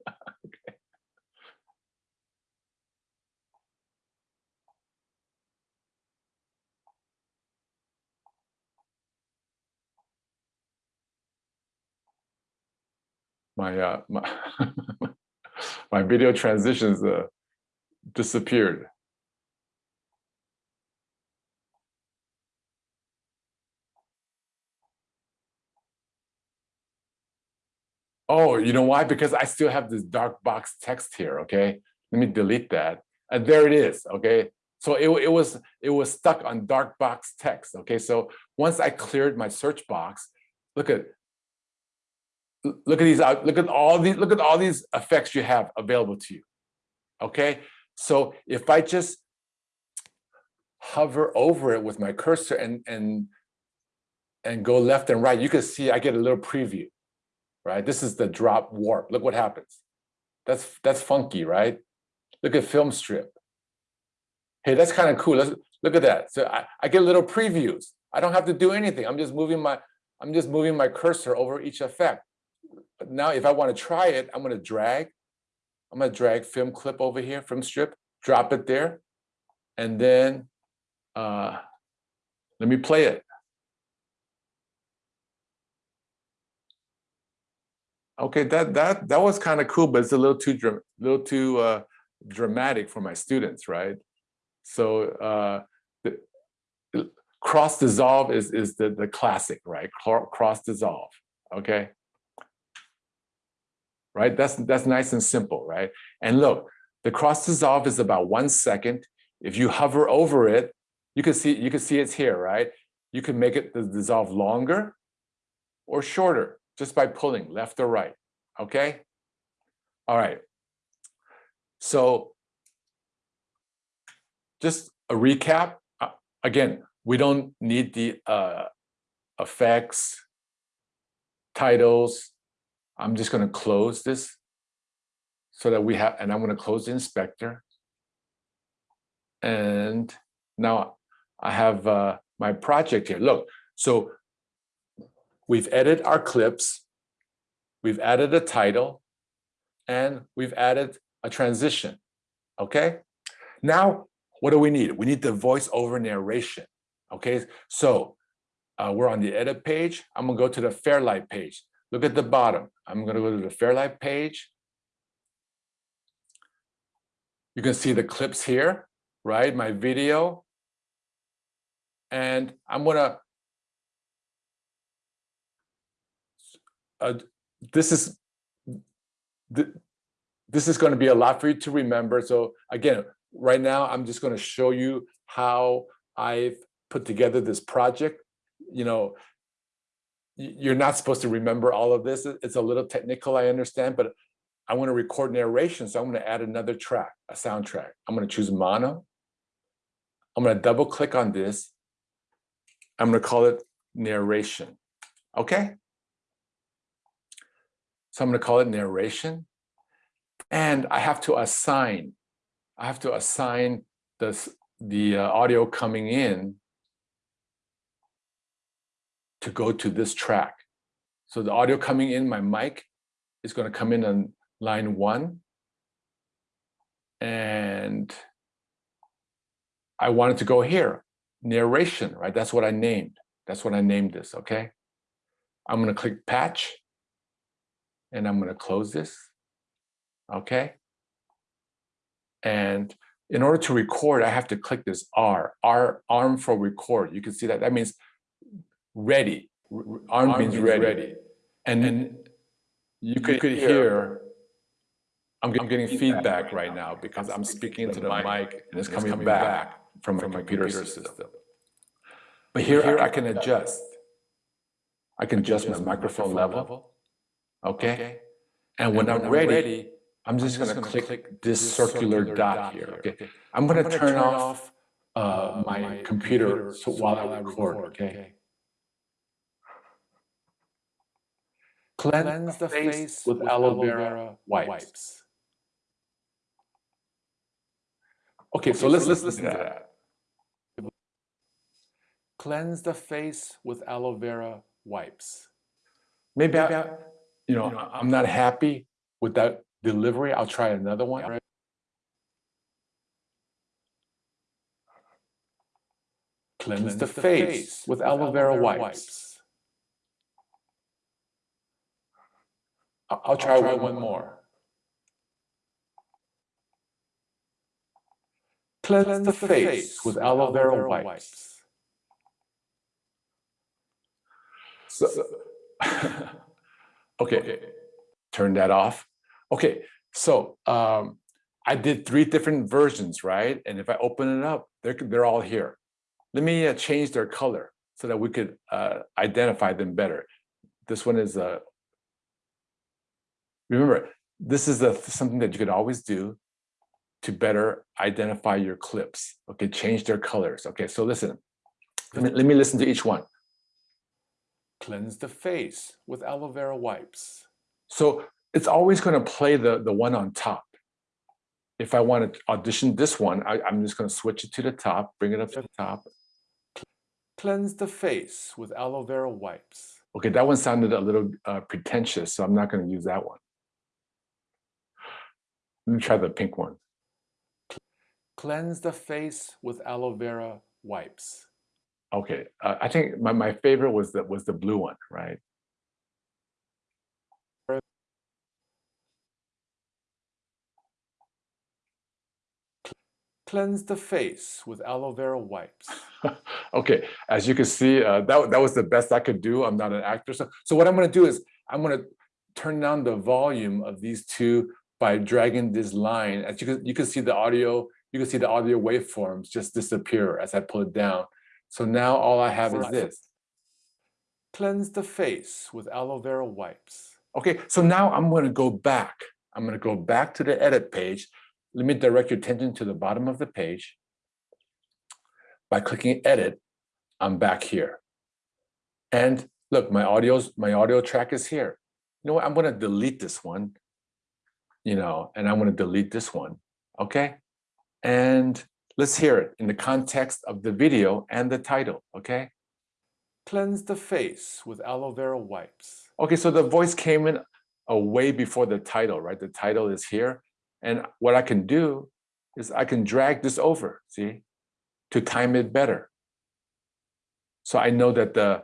My uh, my my video transitions uh, disappeared. Oh, you know why? Because I still have this dark box text here, okay? Let me delete that. And there it is, okay? So it, it was it was stuck on dark box text, okay? So once I cleared my search box, look at look at these out, look at all these, look at all these effects you have available to you. Okay, so if I just hover over it with my cursor and and and go left and right, you can see I get a little preview right? This is the drop warp. Look what happens. That's that's funky, right? Look at film strip. Hey, that's kind of cool. Let's look at that. So I, I get little previews. I don't have to do anything. I'm just moving my I'm just moving my cursor over each effect. Now if I want to try it, I'm going to drag. I'm going to drag film clip over here, film strip, drop it there, and then uh, let me play it. Okay, that that that was kind of cool, but it's a little too little too uh, dramatic for my students, right? So uh, the cross dissolve is is the the classic, right? Cross dissolve, okay? Right, that's that's nice and simple, right? And look, the cross dissolve is about one second. If you hover over it, you can see you can see it's here, right? You can make it dissolve longer or shorter just by pulling left or right, okay? All right. So just a recap. Uh, Again, we don't need the uh, effects, titles. I'm just gonna close this so that we have, and I'm gonna close the inspector. And now I have uh, my project here. Look, so We've edited our clips. We've added a title and we've added a transition. Okay. Now, what do we need? We need the voiceover narration. Okay. So uh, we're on the edit page. I'm going to go to the Fairlight page. Look at the bottom. I'm going to go to the Fairlight page. You can see the clips here, right? My video. And I'm going to uh, this is th- this is going to be a lot for you to remember. So again, right now I'm just going to show you how I've put together this project. You know, you're not supposed to remember all of this. It's a little technical, I understand, but I want to record narration, so I'm going to add another track, a soundtrack. I'm going to choose mono. I'm going to double click on this. I'm going to call it narration. Okay. So I'm going to call it narration. And I have to assign, I have to assign this, the uh, audio coming in to go to this track. So the audio coming in my mic is going to come in on line one. And I wanted to go here, narration, right? That's what I named. That's what I named this, okay? I'm going to click patch and I'm going to close this. Okay. And in order to record, I have to click this R, R, arm for record. You can see that. That means ready. R- r- Arm, means, ready. And then you could, hear, I'm, get- I'm getting feedback right now because I'm speaking into the mic and it's coming back from my computer system. But here here I can adjust. I can adjust my microphone level. Okay. And when I'm ready, I'm just gonna click this circular dot here, okay? I'm gonna turn off uh, my computer so while I record, okay? Cleanse the face with aloe vera wipes. Okay, so let's, let's listen to that. Cleanse the face with aloe vera wipes. Maybe I, you know, I'm not happy with that delivery. I'll try another one. Cleanse the face with aloe vera wipes. I- I'll try one more. Cleanse the face with aloe vera wipes. So, okay, turn that off. Okay, so um, I did three different versions, right? And if I open it up, they're, they're all here. Let me uh, change their color so that we could uh, identify them better. This one is a, remember, this is a, something that you could always do to better identify your clips. Okay, change their colors. Okay, so listen, let me, let me listen to each one. Cleanse the face with aloe vera wipes. So it's always going to play the, the one on top. If I want to audition this one, I, I'm just going to switch it to the top, bring it up to the top. Cleanse the face with aloe vera wipes. Okay, that one sounded a little uh, pretentious, so I'm not going to use that one. Let me try the pink one. Cleanse the face with aloe vera wipes. Okay, uh, I think my, my favorite was the was the blue one, right? Cleanse the face with aloe vera wipes. okay, as you can see, uh, that, that was the best I could do. I'm not an actor. So, so what I'm gonna do is I'm gonna turn down the volume of these two by dragging this line. As you can, you can see the audio, you can see the audio waveforms just disappear as I pull it down. So now all I have is this. Cleanse the face with aloe vera wipes. Okay, so now I'm gonna go back. I'm gonna go back to the edit page. Let me direct your attention to the bottom of the page. By clicking edit, I'm back here. And look, my audio's my audio track is here. You know what? I'm gonna delete this one, you know, and I'm gonna delete this one. Okay. And let's hear it in the context of the video and the title, okay? Cleanse the face with aloe vera wipes. Okay, so the voice came in a way before the title, right? The title is here. And what I can do is I can drag this over, see, to time it better. So I know that the,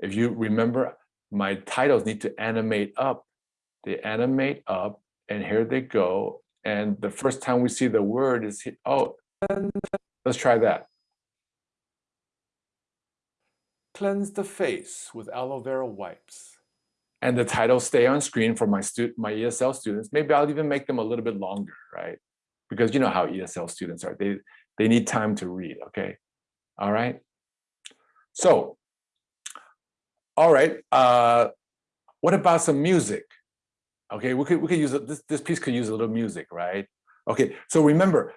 if you remember, my titles need to animate up. They animate up, and here they go. And the first time we see the word is, oh, let's try that. Cleanse the face with aloe vera wipes. And the titles stay on screen for my student, my ESL students. Maybe I'll even make them a little bit longer, right? Because you know how ESL students are. They they need time to read. Okay, all right. So, all right. Uh, what about some music? Okay, we could we could use it. This this piece could use a little music, right? Okay. So remember,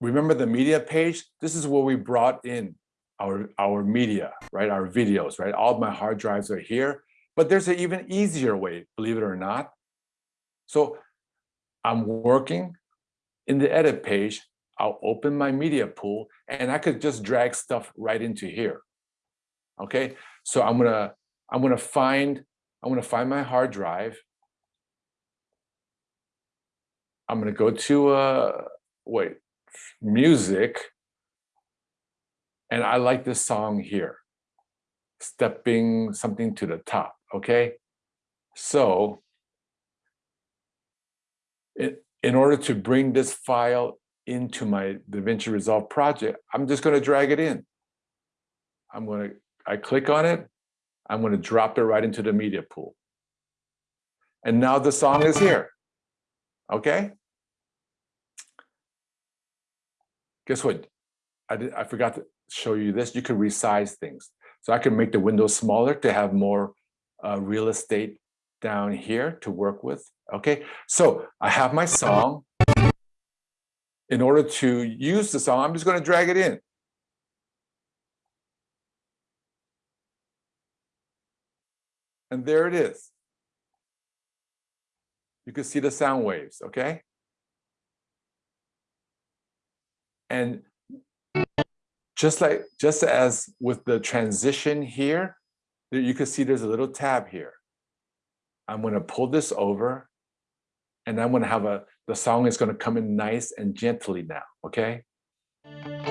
remember the media page? This is where we brought in our our media, right? Our videos, right? All my hard drives are here. But there's an even easier way, believe it or not. So I'm working in the edit page. I'll open my media pool and I could just drag stuff right into here. Okay, so I'm gonna I'm gonna find I'm gonna find my hard drive. I'm gonna go to uh wait music, and I like this song here, stepping something to the top okay? So in, in order to bring this file into my DaVinci Resolve project, I'm just gonna drag it in. I'm gonna, I click on it, I'm gonna drop it right into the media pool. And now the song is here, okay? Guess what? I, did, I forgot to show you this. You can resize things. So I can make the window smaller to have more uh, real estate down here to work with. Okay, so I have my song. In order to use the song, I'm just going to drag it in. And there it is. you can see the sound waves, okay? And just like, just as with the transition here, you can see there's a little tab here. I'm gonna pull this over and I'm gonna have a, the song is gonna come in nice and gently now, okay? Cleanse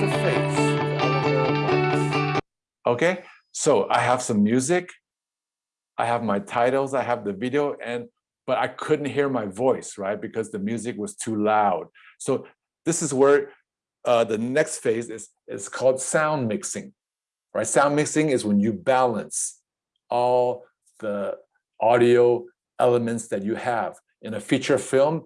the face with aloe vera wipes. Okay, so I have some music. I have my titles, I have the video, and but I couldn't hear my voice, right? Because the music was too loud. So this is where uh, the next phase is, is called sound mixing, right? Sound mixing is when you balance all the audio elements that you have. In a feature film,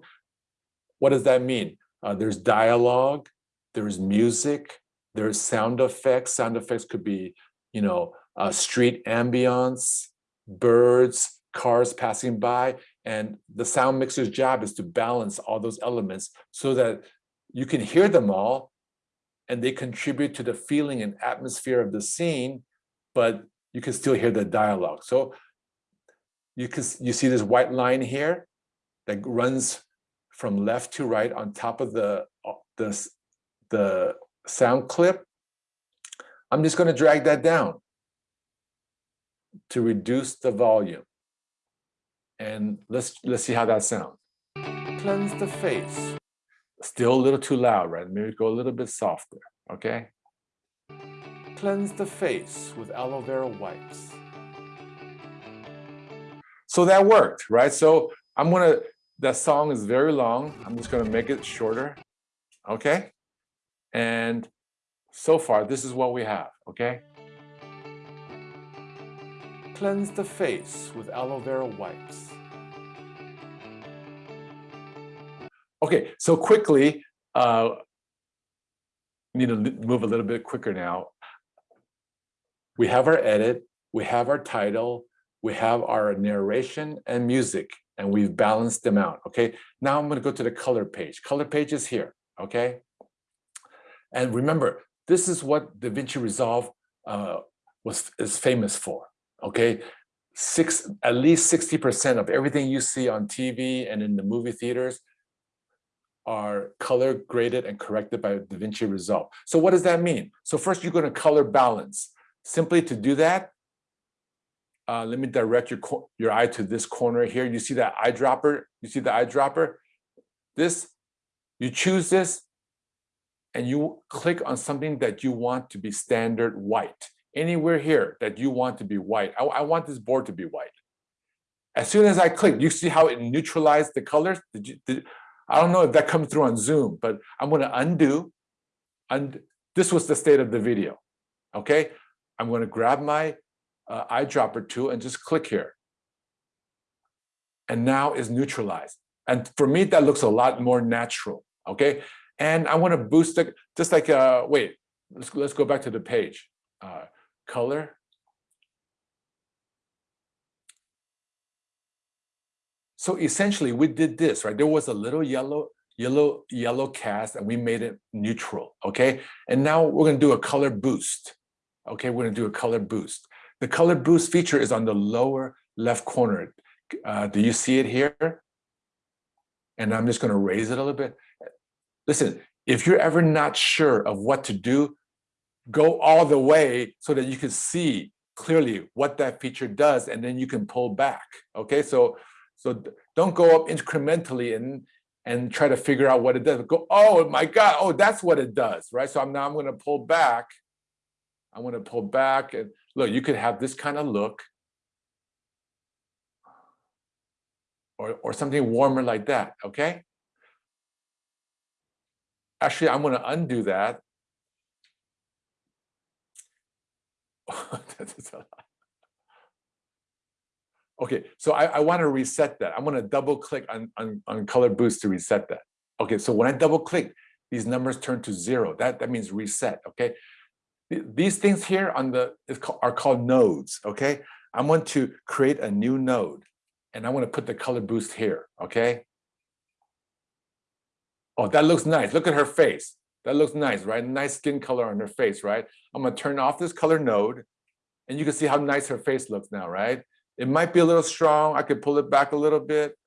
what does that mean? Uh, there's dialogue, there's music, there's sound effects. Sound effects could be, you know, uh, street ambience, birds, cars passing by. And the sound mixer's job is to balance all those elements so that you can hear them all and they contribute to the feeling and atmosphere of the scene, but you can still hear the dialogue. So you can you see this white line here that runs from left to right on top of the uh, the, the sound clip. I'm just going to drag that down to reduce the volume. And let's let's see how that sounds. Cleanse the face. Still a little too loud, right? Maybe go a little bit softer, okay? Cleanse the face with aloe vera wipes. So that worked, right? So I'm gonna, that song is very long. I'm just gonna make it shorter, okay? And so far, this is what we have, okay? Cleanse the face with aloe vera wipes. Okay, so quickly, uh, need to move a little bit quicker now. We have our edit, we have our title, we have our narration and music, and we've balanced them out, okay? Now I'm gonna go to the color page. Color page is here, okay? And remember, this is what DaVinci Resolve uh, was is famous for, okay? Six, at least 60% of everything you see on TV and in the movie theaters are color graded and corrected by DaVinci Resolve. So what does that mean? So first you're going to color balance. Simply to do that, uh, let me direct your, your eye to this corner here. You see that eyedropper? You see the eyedropper? This, you choose this and you click on something that you want to be standard white. Anywhere here that you want to be white. I, I want this board to be white. As soon as I click, you see how it neutralized the colors? Did you, did, I don't know if that comes through on Zoom, but I'm going to undo. And this was the state of the video. Okay, I'm going to grab my uh, eyedropper tool and just click here. And now is neutralized. And for me, that looks a lot more natural. Okay, and I want to boost it just like uh, wait. Let's let's go back to the page. Uh, color So essentially we did this, right? There was a little yellow, yellow, yellow cast and we made it neutral, okay? And now we're gonna do a color boost. Okay, we're gonna do a color boost. The color boost feature is on the lower left corner. Uh, do you see it here? And I'm just gonna raise it a little bit. Listen, if you're ever not sure of what to do, go all the way so that you can see clearly what that feature does and then you can pull back, okay? So so don't go up incrementally and and try to figure out what it does. Go, oh my God, oh, that's what it does, right? So I'm now I'm gonna pull back. I'm gonna pull back and look, you could have this kind of look. Or, or something warmer like that, okay? Actually, I'm gonna undo that. Okay, so I, I want to reset that. I'm going to double click on, on, on color boost to reset that. Okay, so when I double click, these numbers turn to zero. That, that means reset, okay? These things here on the are called nodes, okay? I want to create a new node and I want to put the color boost here, okay? Oh, that looks nice. Look at her face. That looks nice, right? Nice skin color on her face, right? I'm gonna turn off this color node and you can see how nice her face looks now, right? It might be a little strong. I could pull it back a little bit.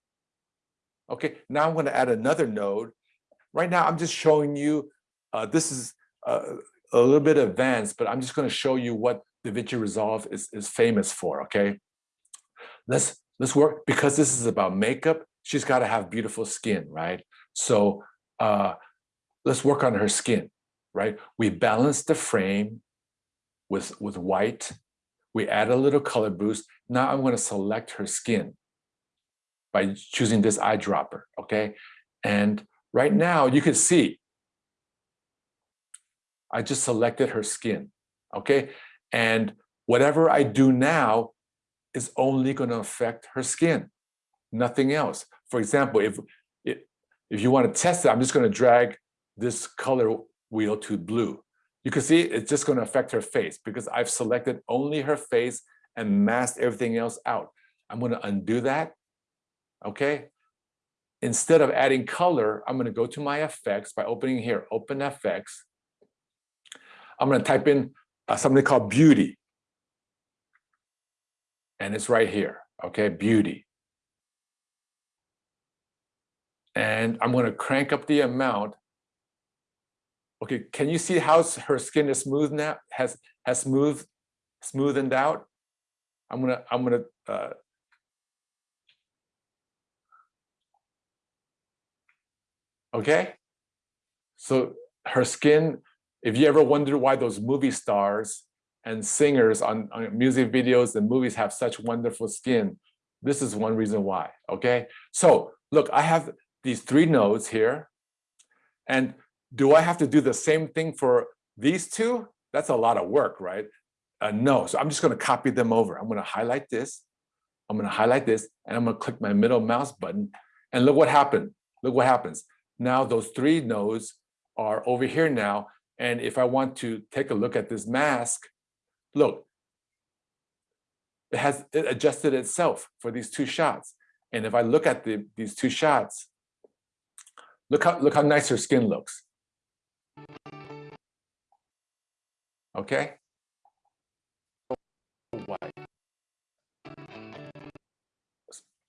Okay, now I'm going to add another node. Right now, I'm just showing you, uh, this is uh, a little bit advanced, but I'm just going to show you what DaVinci Resolve is, is famous for, okay? Let's, let's work, because this is about makeup, she's got to have beautiful skin, right? So uh, let's work on her skin, right? We balance the frame with, with white. We add a little color boost. Now I'm going to select her skin by choosing this eyedropper, okay? And right now you can see I just selected her skin, okay? And whatever I do now is only going to affect her skin, nothing else. For example, if, if, you want to test it, I'm just going to drag this color wheel to blue. You can see it's just going to affect her face because I've selected only her face and masked everything else out. I'm going to undo that, okay? Instead of adding color, I'm going to go to my effects by opening here, open FX. I'm going to type in uh, something called beauty. And it's right here, okay, beauty. And I'm going to crank up the amount. Okay, can you see how her skin is smooth now? Has has smooth smoothened out? I'm gonna I'm gonna uh, okay. So her skin if you ever wonder why those movie stars and singers on, on, music videos and movies have such wonderful skin, this is one reason why, okay? So look, I have these three nodes here. And do I have to do the same thing for these two? That's a lot of work, right? Uh, no, so I'm just gonna copy them over. I'm gonna highlight this, I'm gonna highlight this, and I'm gonna click my middle mouse button, and look what happened. Look what happens. Now those three nodes are over here now, and if I want to take a look at this mask, look, it has it adjusted itself for these two shots. And if I look at the, these two shots, look how, look how nice her skin looks. Okay?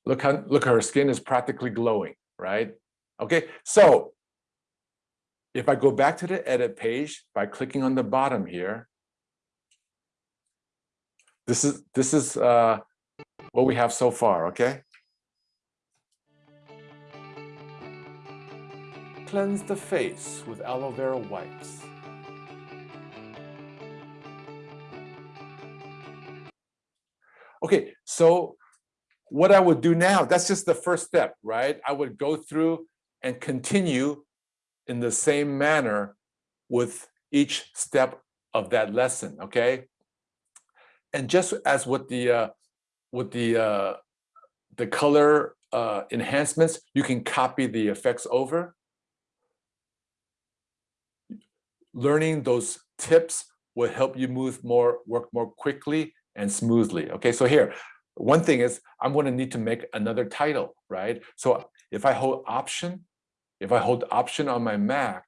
Look how look her skin is practically glowing, right? Okay, so if I go back to the edit page by clicking on the bottom here, this is this is uh, what we have so far, okay? Cleanse the face with aloe vera wipes. Okay, so what I would do now, that's just the first step, right? I would go through and continue in the same manner with each step of that lesson, okay? And just as with the uh, with the uh, the color uh, enhancements, you can copy the effects over. Learning those tips will help you move more, work more quickly and smoothly. Okay, so here, one thing is I'm going to need to make another title, right? So if I hold Option if I hold Option on my Mac,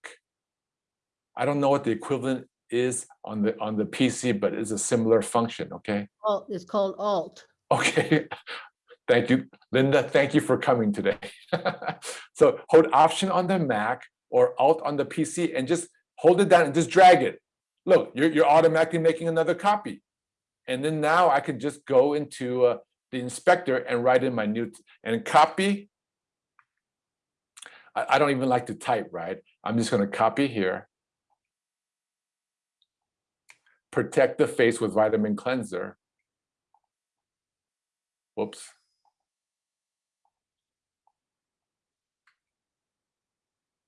I don't know what the equivalent is on the on the PC, but it's a similar function, okay? Well, it's called Alt. Okay, thank you, Linda. Thank you for coming today. so hold Option on the Mac or Alt on the PC and just hold it down and just drag it. Look, you're, you're automatically making another copy. And then now I can just go into uh, the inspector and write in my new and copy I, I don't even like to type, right? I'm just going to copy here. Protect the face with vitamin cleanser. Whoops.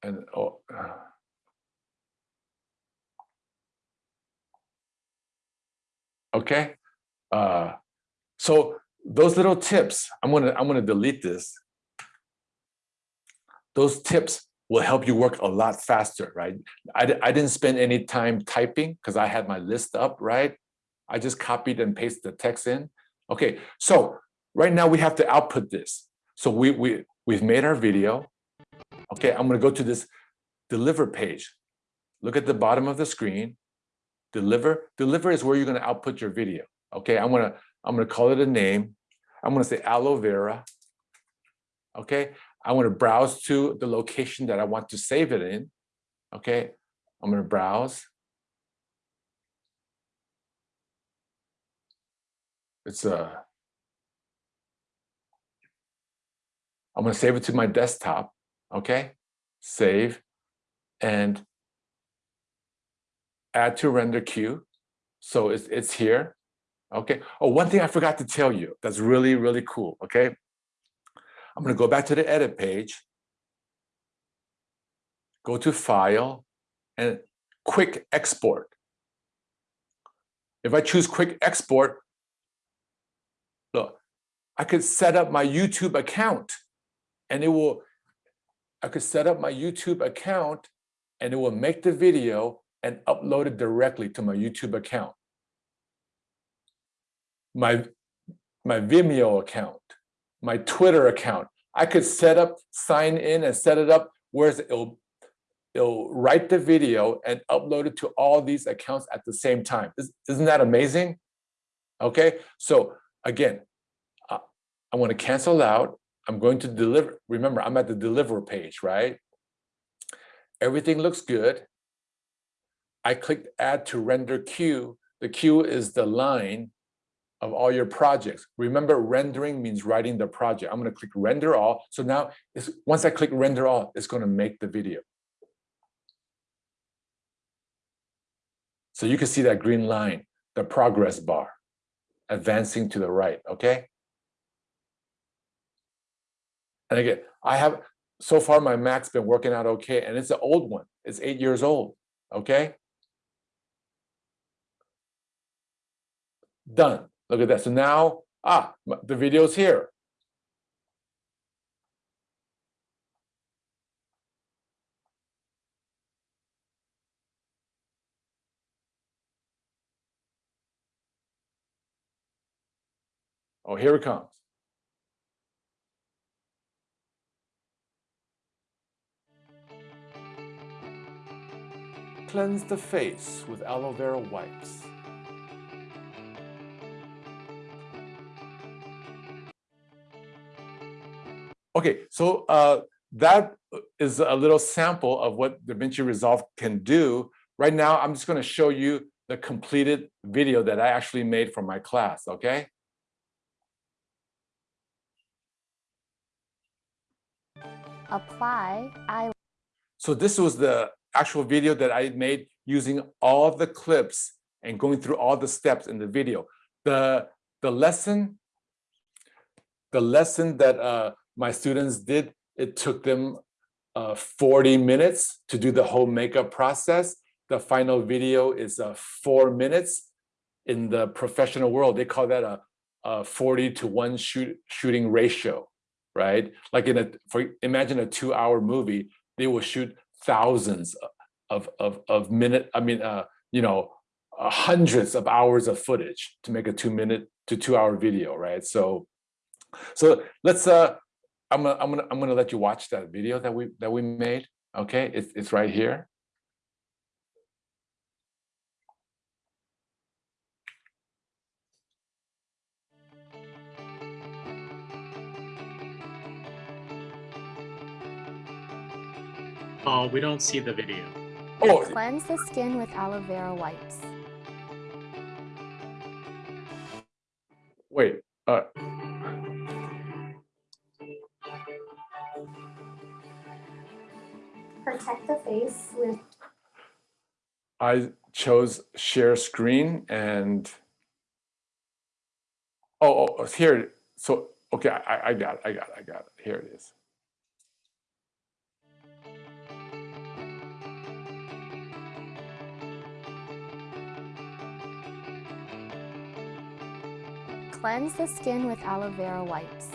And oh, okay. Uh, so those little tips, I'm gonna I'm gonna delete this those tips will help you work a lot faster, right? I, I didn't spend any time typing because I had my list up, right? I just copied and pasted the text in. Okay, so right now we have to output this. So we, we, we've made our video. Okay, I'm gonna go to this deliver page. Look at the bottom of the screen. Deliver, deliver is where you're gonna output your video. Okay, I'm gonna, I'm gonna call it a name. I'm gonna say aloe vera. Okay, I want to browse to the location that I want to save it in. Okay, I'm gonna browse. It's a, I'm gonna save it to my desktop, okay? Save and add to render queue. So it's, it's here, okay? Oh, one thing I forgot to tell you that's really, really cool, okay? I'm gonna go back to the edit page, go to File, and Quick Export. If I choose Quick Export, look, I could set up my YouTube account and it will, I could set up my YouTube account and it will make the video and upload it directly to my YouTube account. My, my Vimeo account, my Twitter account. I could set up, sign in and set it up where it'll, it'll write the video and upload it to all these accounts at the same time. Isn't that amazing? Okay, so again, I want to cancel out. I'm going to deliver. Remember, I'm at the deliver page, right? Everything looks good. I clicked add to render queue. The queue is the line of all your projects. Remember, rendering means writing the project. I'm going to click render all. So now, once I click render all, it's going to make the video. So you can see that green line, the progress bar, advancing to the right, okay? And again, I have, so far my Mac's been working out okay, and it's an old one. It's eight years old, okay? Done. Look at that. So now, ah, the video's here. Oh, here it comes. Cleanse the face with aloe vera wipes. Okay, so uh, that is a little sample of what DaVinci Resolve can do. Right now, I'm just going to show you the completed video that I actually made for my class, okay? Apply I. So this was the actual video that I made using all the clips and going through all the steps in the video. The, the lesson, the lesson that uh, my students did, it took them uh, 40 minutes to do the whole makeup process. The final video is uh, four minutes. In the professional world, they call that a, a 40 to one shoot, shooting ratio, right? Like in a, for imagine a two hour movie, they will shoot thousands of, of, of minute, I mean, uh, you know, hundreds of hours of footage to make a two minute to two hour video, right? So, so let's, uh, I'm gonna, I'm gonna, I'm gonna let you watch that video that we, that we made. Okay, it's, it's right here. Oh, we don't see the video. Oh, Cleanse the skin with aloe vera wipes. wait, uh, Face with I chose share screen and oh, oh, oh, here. So okay, I, I got it. I got it. I got it. Here it is. cleanse the skin with aloe vera wipes.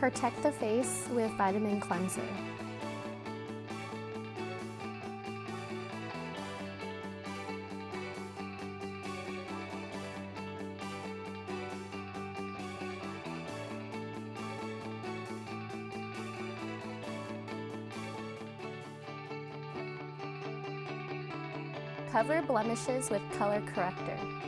Protect the face with Vitamin Cleanser. Cover blemishes with color corrector.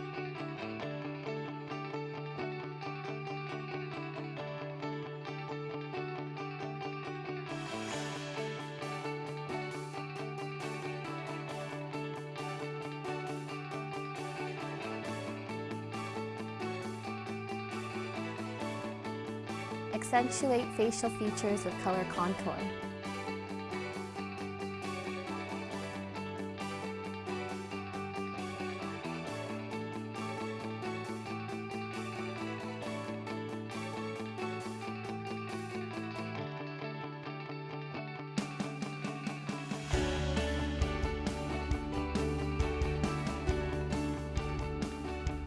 Accentuate facial features with color contour.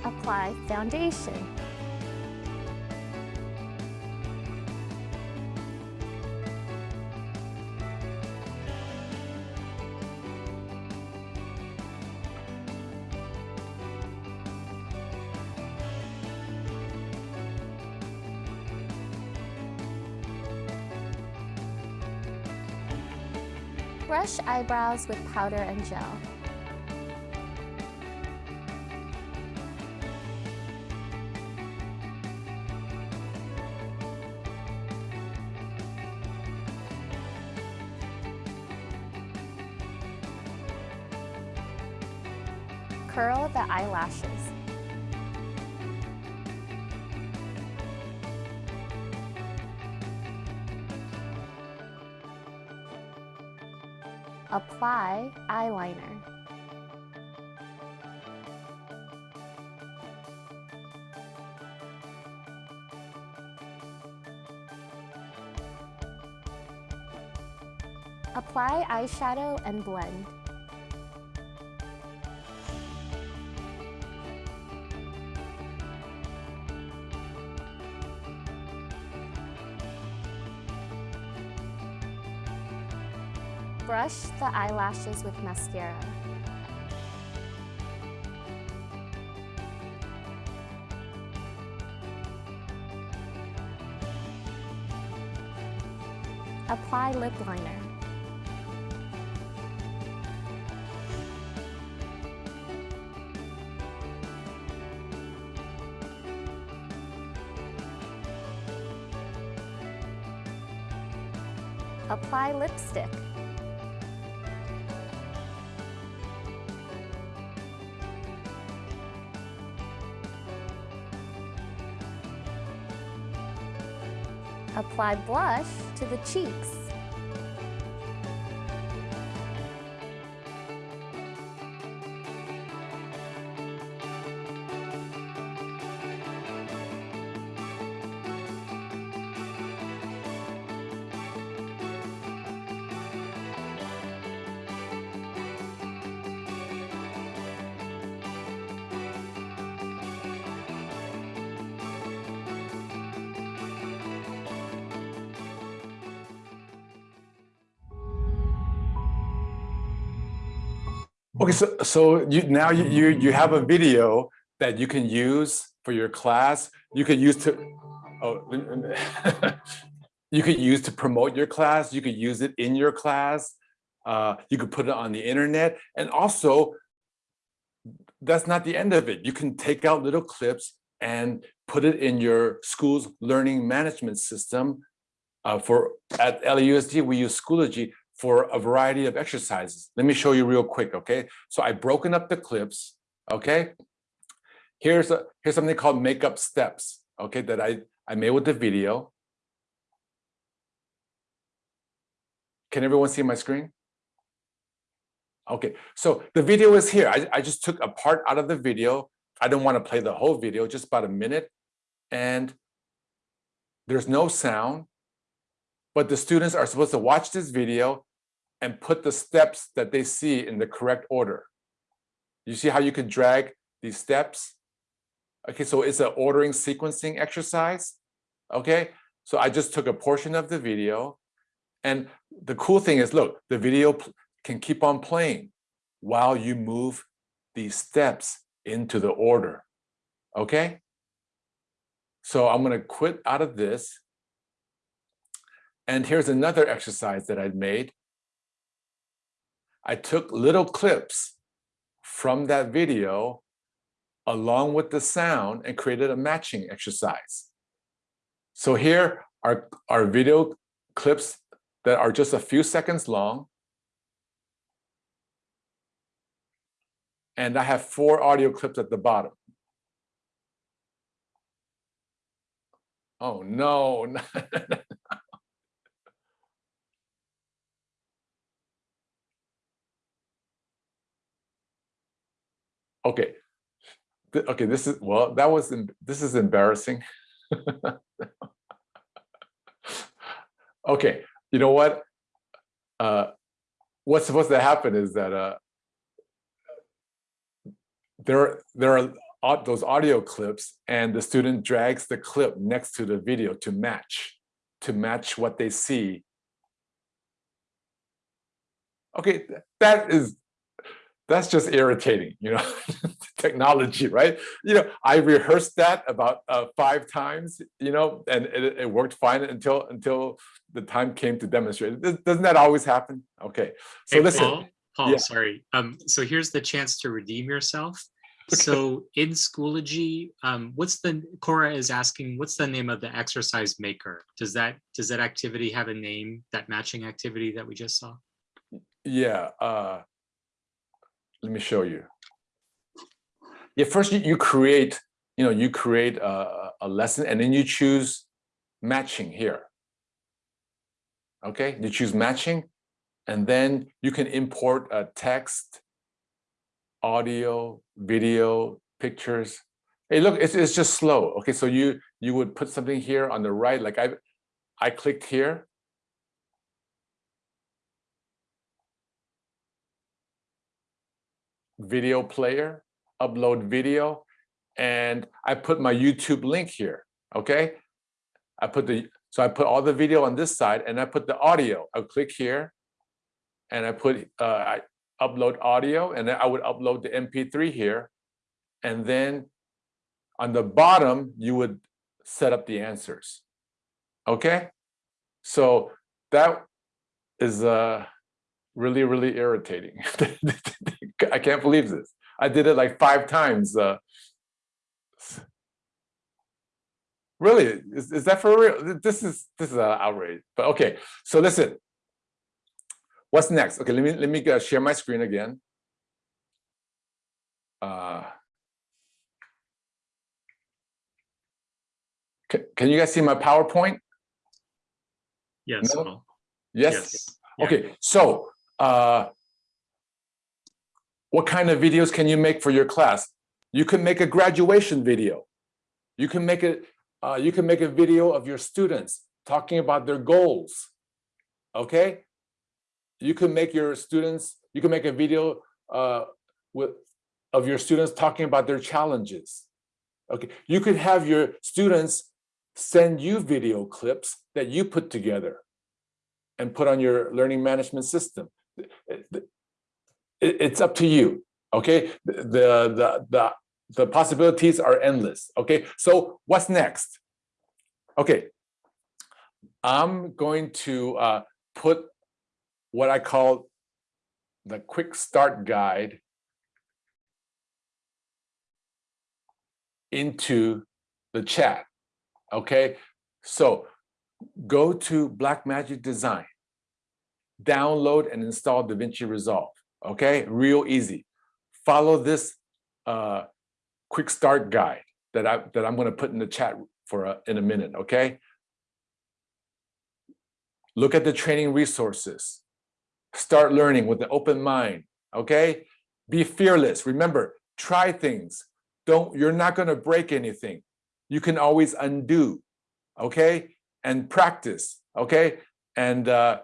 Apply foundation. Brush eyebrows with powder and gel. Curl the eyelashes. Apply eyeliner. Apply eyeshadow and blend. Brush the eyelashes with mascara. Apply lip liner. Apply lipstick. Apply blush to the cheeks. So so you now you you you have a video that you can use for your class. You could use to oh you could use to promote your class. You could use it in your class. Uh, you could put it on the internet, and also that's not the end of it. You can take out little clips and put it in your school's learning management system. Uh, for at LAUSD, we use Schoology for a variety of exercises. Let me show you real quick, okay? So I've broken up the clips, okay? Here's a here's something called makeup steps, okay, that I, I made with the video. Can everyone see my screen? Okay, so the video is here. I, I just took a part out of the video. I don't want to play the whole video, just about a minute. And there's no sound, but the students are supposed to watch this video and put the steps that they see in the correct order. You see how you can drag these steps? Okay, so it's an ordering sequencing exercise. Okay, so I just took a portion of the video. And the cool thing is, look, the video can keep on playing while you move these steps into the order. Okay? So I'm going to quit out of this. And here's another exercise that I'd made. I took little clips from that video along with the sound and created a matching exercise. So here are our video clips that are just a few seconds long. And I have four audio clips at the bottom. Oh, no. Okay. Okay, this is, well, that was, this is embarrassing. Okay, you know what? Uh, What's supposed to happen is that uh, there, there are those audio clips and the student drags the clip next to the video to match, to match what they see. Okay, that is, that's just irritating, you know, technology, right? You know, I rehearsed that about uh, five times, you know, and it, it worked fine until until the time came to demonstrate. Does- Doesn't that always happen? Okay, so Hey, listen, Paul, Paul, Yeah. sorry. Um, so here's the chance to redeem yourself. Okay. So in Schoology, um, what's the, Cora is asking, what's the name of the exercise maker? Does that, does that activity have a name, that matching activity that we just saw? yeah, uh, let me show you. Yeah, first you, create, you know, you create a, a- a lesson and then you choose matching here. Okay, you choose matching and then you can import a text, audio, video, pictures. Hey, look, it's, it's just slow. Okay, so you you would put something here on the right, like I I clicked here. Video player, upload video, and I put my YouTube link here. Okay, I put the so I put all the video on this side, and I put the audio. I'll click here, and I put uh, I upload audio, and then I would upload the MP3 here, and then on the bottom you would set up the answers. Okay, so that is uh really really irritating. I can't believe this. I did it like five times. Uh, really, is, is that for real? This is this is an outrage. But okay, so listen. What's next? Okay, let me let me uh, share my screen again. Uh, can you guys see my PowerPoint? Yes, No? Yes. Yeah. Okay, so uh, what kind of videos can you make for your class? You can make a graduation video. You can make it. Uh, you can make a video of your students talking about their goals. Okay. You can make your students. You can make a video uh, with of your students talking about their challenges. Okay. You could have your students send you video clips that you put together and put on your learning management system. It- it- It's up to you, okay? The, the, the, the possibilities are endless, okay? So what's next? Okay. I'm going to uh, put what I call the quick start guide into the chat, okay? So go to Blackmagic Design, download and install DaVinci Resolve. Okay, real easy. Follow this uh, quick start guide that I that I'm going to put in the chat for a, in a minute. Okay. Look at the training resources. Start learning with an open mind. Okay. Be fearless. Remember, try things. Don't. You're not going to break anything. You can always undo. Okay and practice, okay? And uh,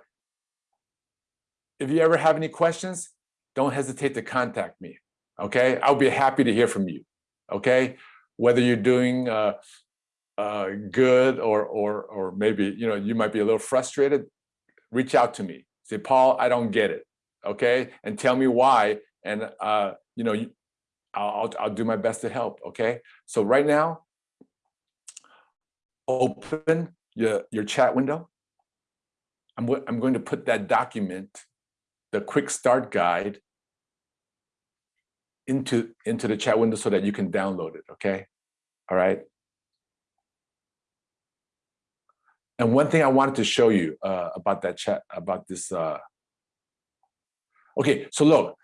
if you ever have any questions, don't hesitate to contact me, okay? I'll be happy to hear from you, okay? Whether you're doing uh, uh, good or, or, or maybe, you know, you might be a little frustrated, reach out to me. Say, Paul, I don't get it, okay? And tell me why, and, uh, you know, I'll, I'll, do my best to help, okay? So right now, open your, your chat window. I'm, I'm going to put that document, the quick start guide into, into the chat window so that you can download it, okay? All right. And one thing I wanted to show you uh, about that chat, about this. Uh... Okay, so look.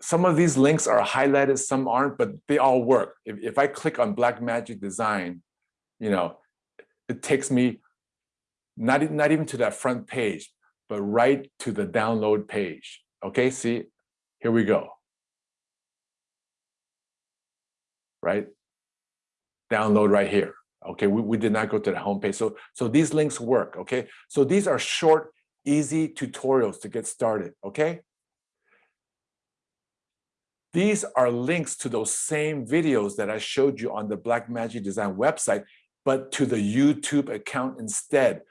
Some of these links are highlighted, some aren't, but they all work. If, if I click on Blackmagic Design, you know, it takes me not, not even to that front page, but right to the download page. Okay, see, here we go. Right? Download right here. Okay, we, we did not go to the homepage. So, so these links work, okay? So these are short, easy tutorials to get started, okay? These are links to those same videos that I showed you on the Blackmagic Design website, but to the YouTube account instead.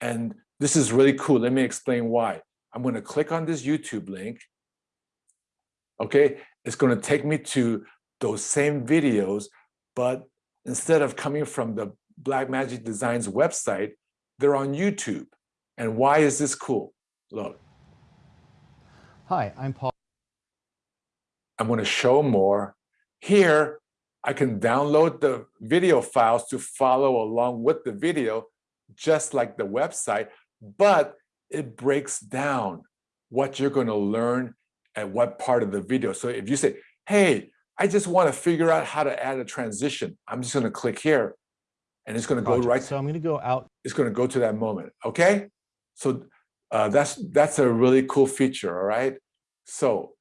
And this is really cool. Let me explain why. I'm going to click on this YouTube link. Okay, it's going to take me to those same videos, but instead of coming from the Blackmagic Designs website, they're on YouTube. And why is this cool? Look, Hi, I'm Paul. I'm going to show more. Here, I can download the video files to follow along with the video, just like the website, but it breaks down what you're going to learn at what part of the video. So if you say, hey, I just want to figure out how to add a transition, I'm just going to click here and it's going to go right So I'm going to go out. it's going to go to that moment. Okay, so uh, that's that's a really cool feature. All right, so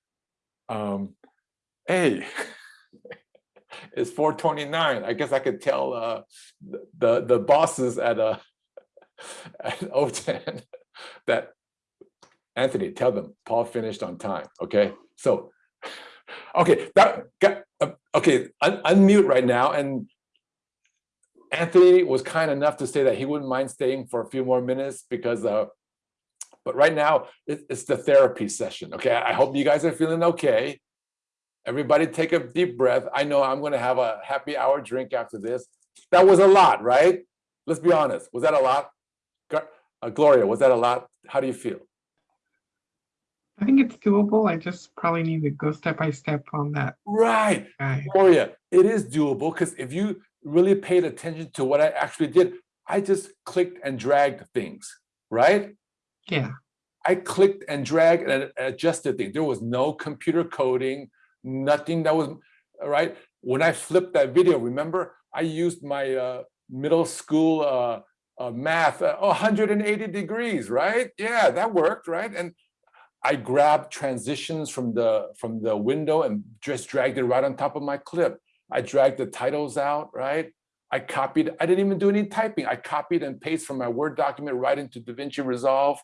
um, hey, it's 4:29. I guess I could tell uh, the the bosses at uh, at OTAN that Anthony, tell them Paul finished on time. Okay, so okay, that got uh, okay. Un- unmute right now and Anthony was kind enough to say that he wouldn't mind staying for a few more minutes because, uh, but right now it, it's the therapy session. Okay, I hope you guys are feeling okay. Everybody take a deep breath. I know I'm going to have a happy hour drink after this. That was a lot, right? Let's be honest. Was that a lot? Uh, Gloria, was that a lot? How do you feel? I think it's doable. I just probably need to go step by step on that Right. guy. Gloria, it is doable because if you really paid attention to what I actually did, I just clicked and dragged things, right? Yeah. I clicked and dragged and adjusted things. There was no computer coding, nothing that was right. When I flipped that video, remember I used my uh, middle school uh, uh, math, uh, 180 degrees, right? Yeah, that worked, right? And I grabbed transitions from the from the window and just dragged it right on top of my clip. I dragged the titles out, right? I copied, I didn't even do any typing. I copied and pasted from my Word document right into DaVinci Resolve.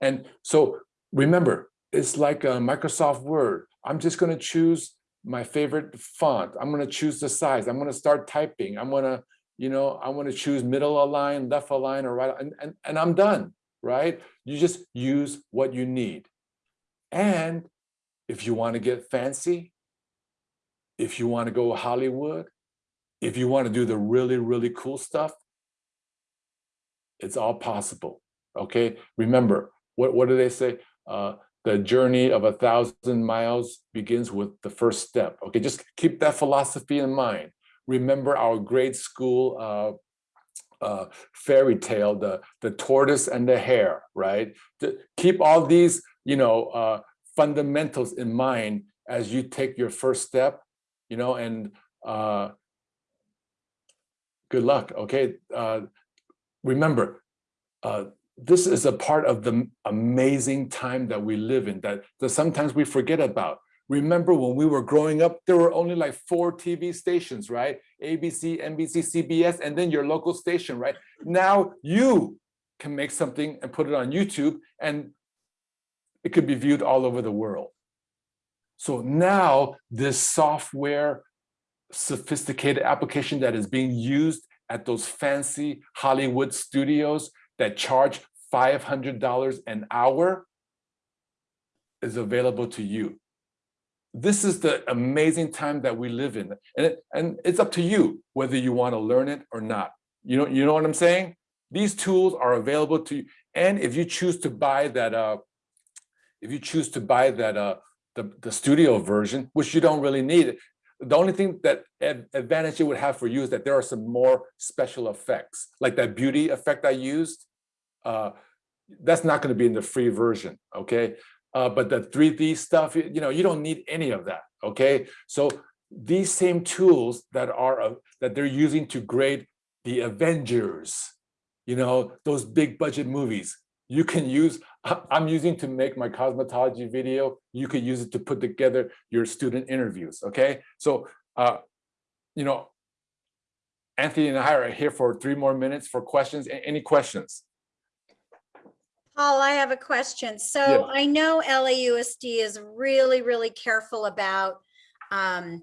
And so remember, it's like a Microsoft Word. I'm just going to choose my favorite font. I'm going to choose the size. I'm going to start typing. I'm going to, you know, I want to choose middle align, left align, or right, and, and, and I'm done, right? You just use what you need. And if you want to get fancy, if you want to go Hollywood, if you want to do the really, really cool stuff, it's all possible. Okay. Remember, what, what do they say? Uh, the journey of a thousand miles begins with the first step. Okay, just keep that philosophy in mind. Remember our grade school uh, uh, fairy tale, the, the tortoise and the hare, right? To keep all these, you know, uh, fundamentals in mind as you take your first step, you know, and uh, good luck, okay? Uh, remember, uh, this is a part of the amazing time that we live in that, that sometimes we forget about. Remember when we were growing up, there were only like four TV stations, right? ABC, NBC, CBS, and then your local station, right? Now you can make something and put it on YouTube and it could be viewed all over the world. So now this software sophisticated application that is being used at those fancy Hollywood studios that charge $500 an hour is available to you. This is the amazing time that we live in. And, it, and it's up to you whether you want to learn it or not. You know, you know what I'm saying? These tools are available to you. And if you choose to buy that, uh, if you choose to buy that, uh, the, the studio version, which you don't really need. The only thing that advantage it would have for you is that there are some more special effects, like that beauty effect I used. Uh, that's not gonna be in the free version, okay? Uh, but the 3D stuff, you know, you don't need any of that, okay? So these same tools that are, uh, that they're using to grade the Avengers, you know, those big budget movies, you can use, I'm using to make my cosmetology video, you could use it to put together your student interviews, okay? So, uh, you know, Anthony and I are here for three more minutes for questions. Any questions? Paul, I have a question. Yeah. So I know LAUSD is really, really careful about um,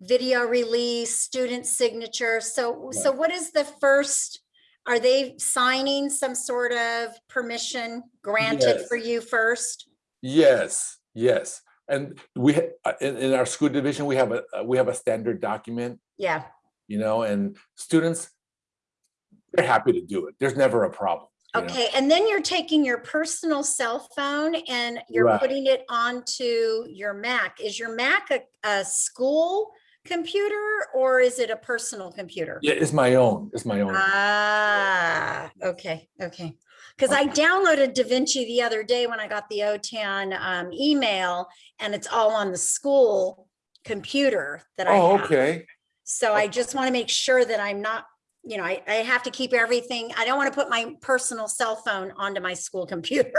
video release, student signature. So, so what is the first? Are they signing some sort of permission granted Yes. for you first? Yes, yes. And we, in, in our school division, we have a, uh, we have a standard document, Yeah, you know, and students, they're happy to do it. There's never a problem. Okay. And then you're taking your personal cell phone and you're Right. putting it onto your Mac. Is your Mac a, a school computer or is it a personal computer? Yeah, it's my own, it's my own. Ah, okay, okay. Because I downloaded DaVinci the other day when I got the OTAN um, email and it's all on the school computer that I Oh, have. okay. So I just want to make sure that I'm not, you know, I, I have to keep everything. I don't want to put my personal cell phone onto my school computer.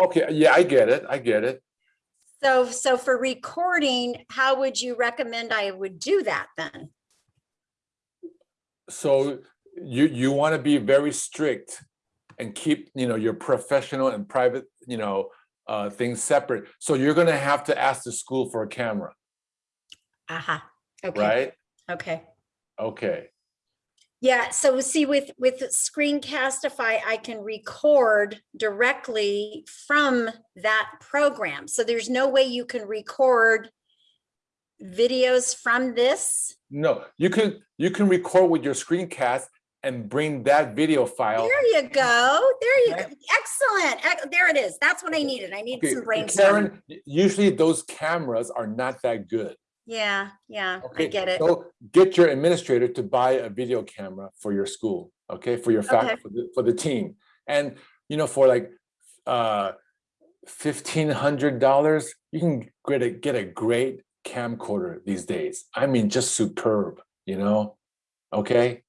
Okay, yeah, I get it, I get it. So, so for recording, how would you recommend I would do that then? So you, you want to be very strict and keep, you know, your professional and private, you know, uh, things separate. So you're gonna have to ask the school for a camera, Aha, okay, right? okay. Okay, Yeah, so see with with Screencastify, I can record directly from that program. So there's no way you can record videos from this. no, you can, you can record with your screencast and bring that video file. There you go. There you go. Excellent. There it is. That's what I needed. I need Okay, some brainstorming. Karen, usually those cameras are not that good. Yeah, yeah, I get it. So get your administrator to buy a video camera for your school, okay, for your Okay. for the, for the team. And, you know, for like, uh, fifteen hundred dollars, you can get a, get a great camcorder these days. I mean, just superb, you know? Okay,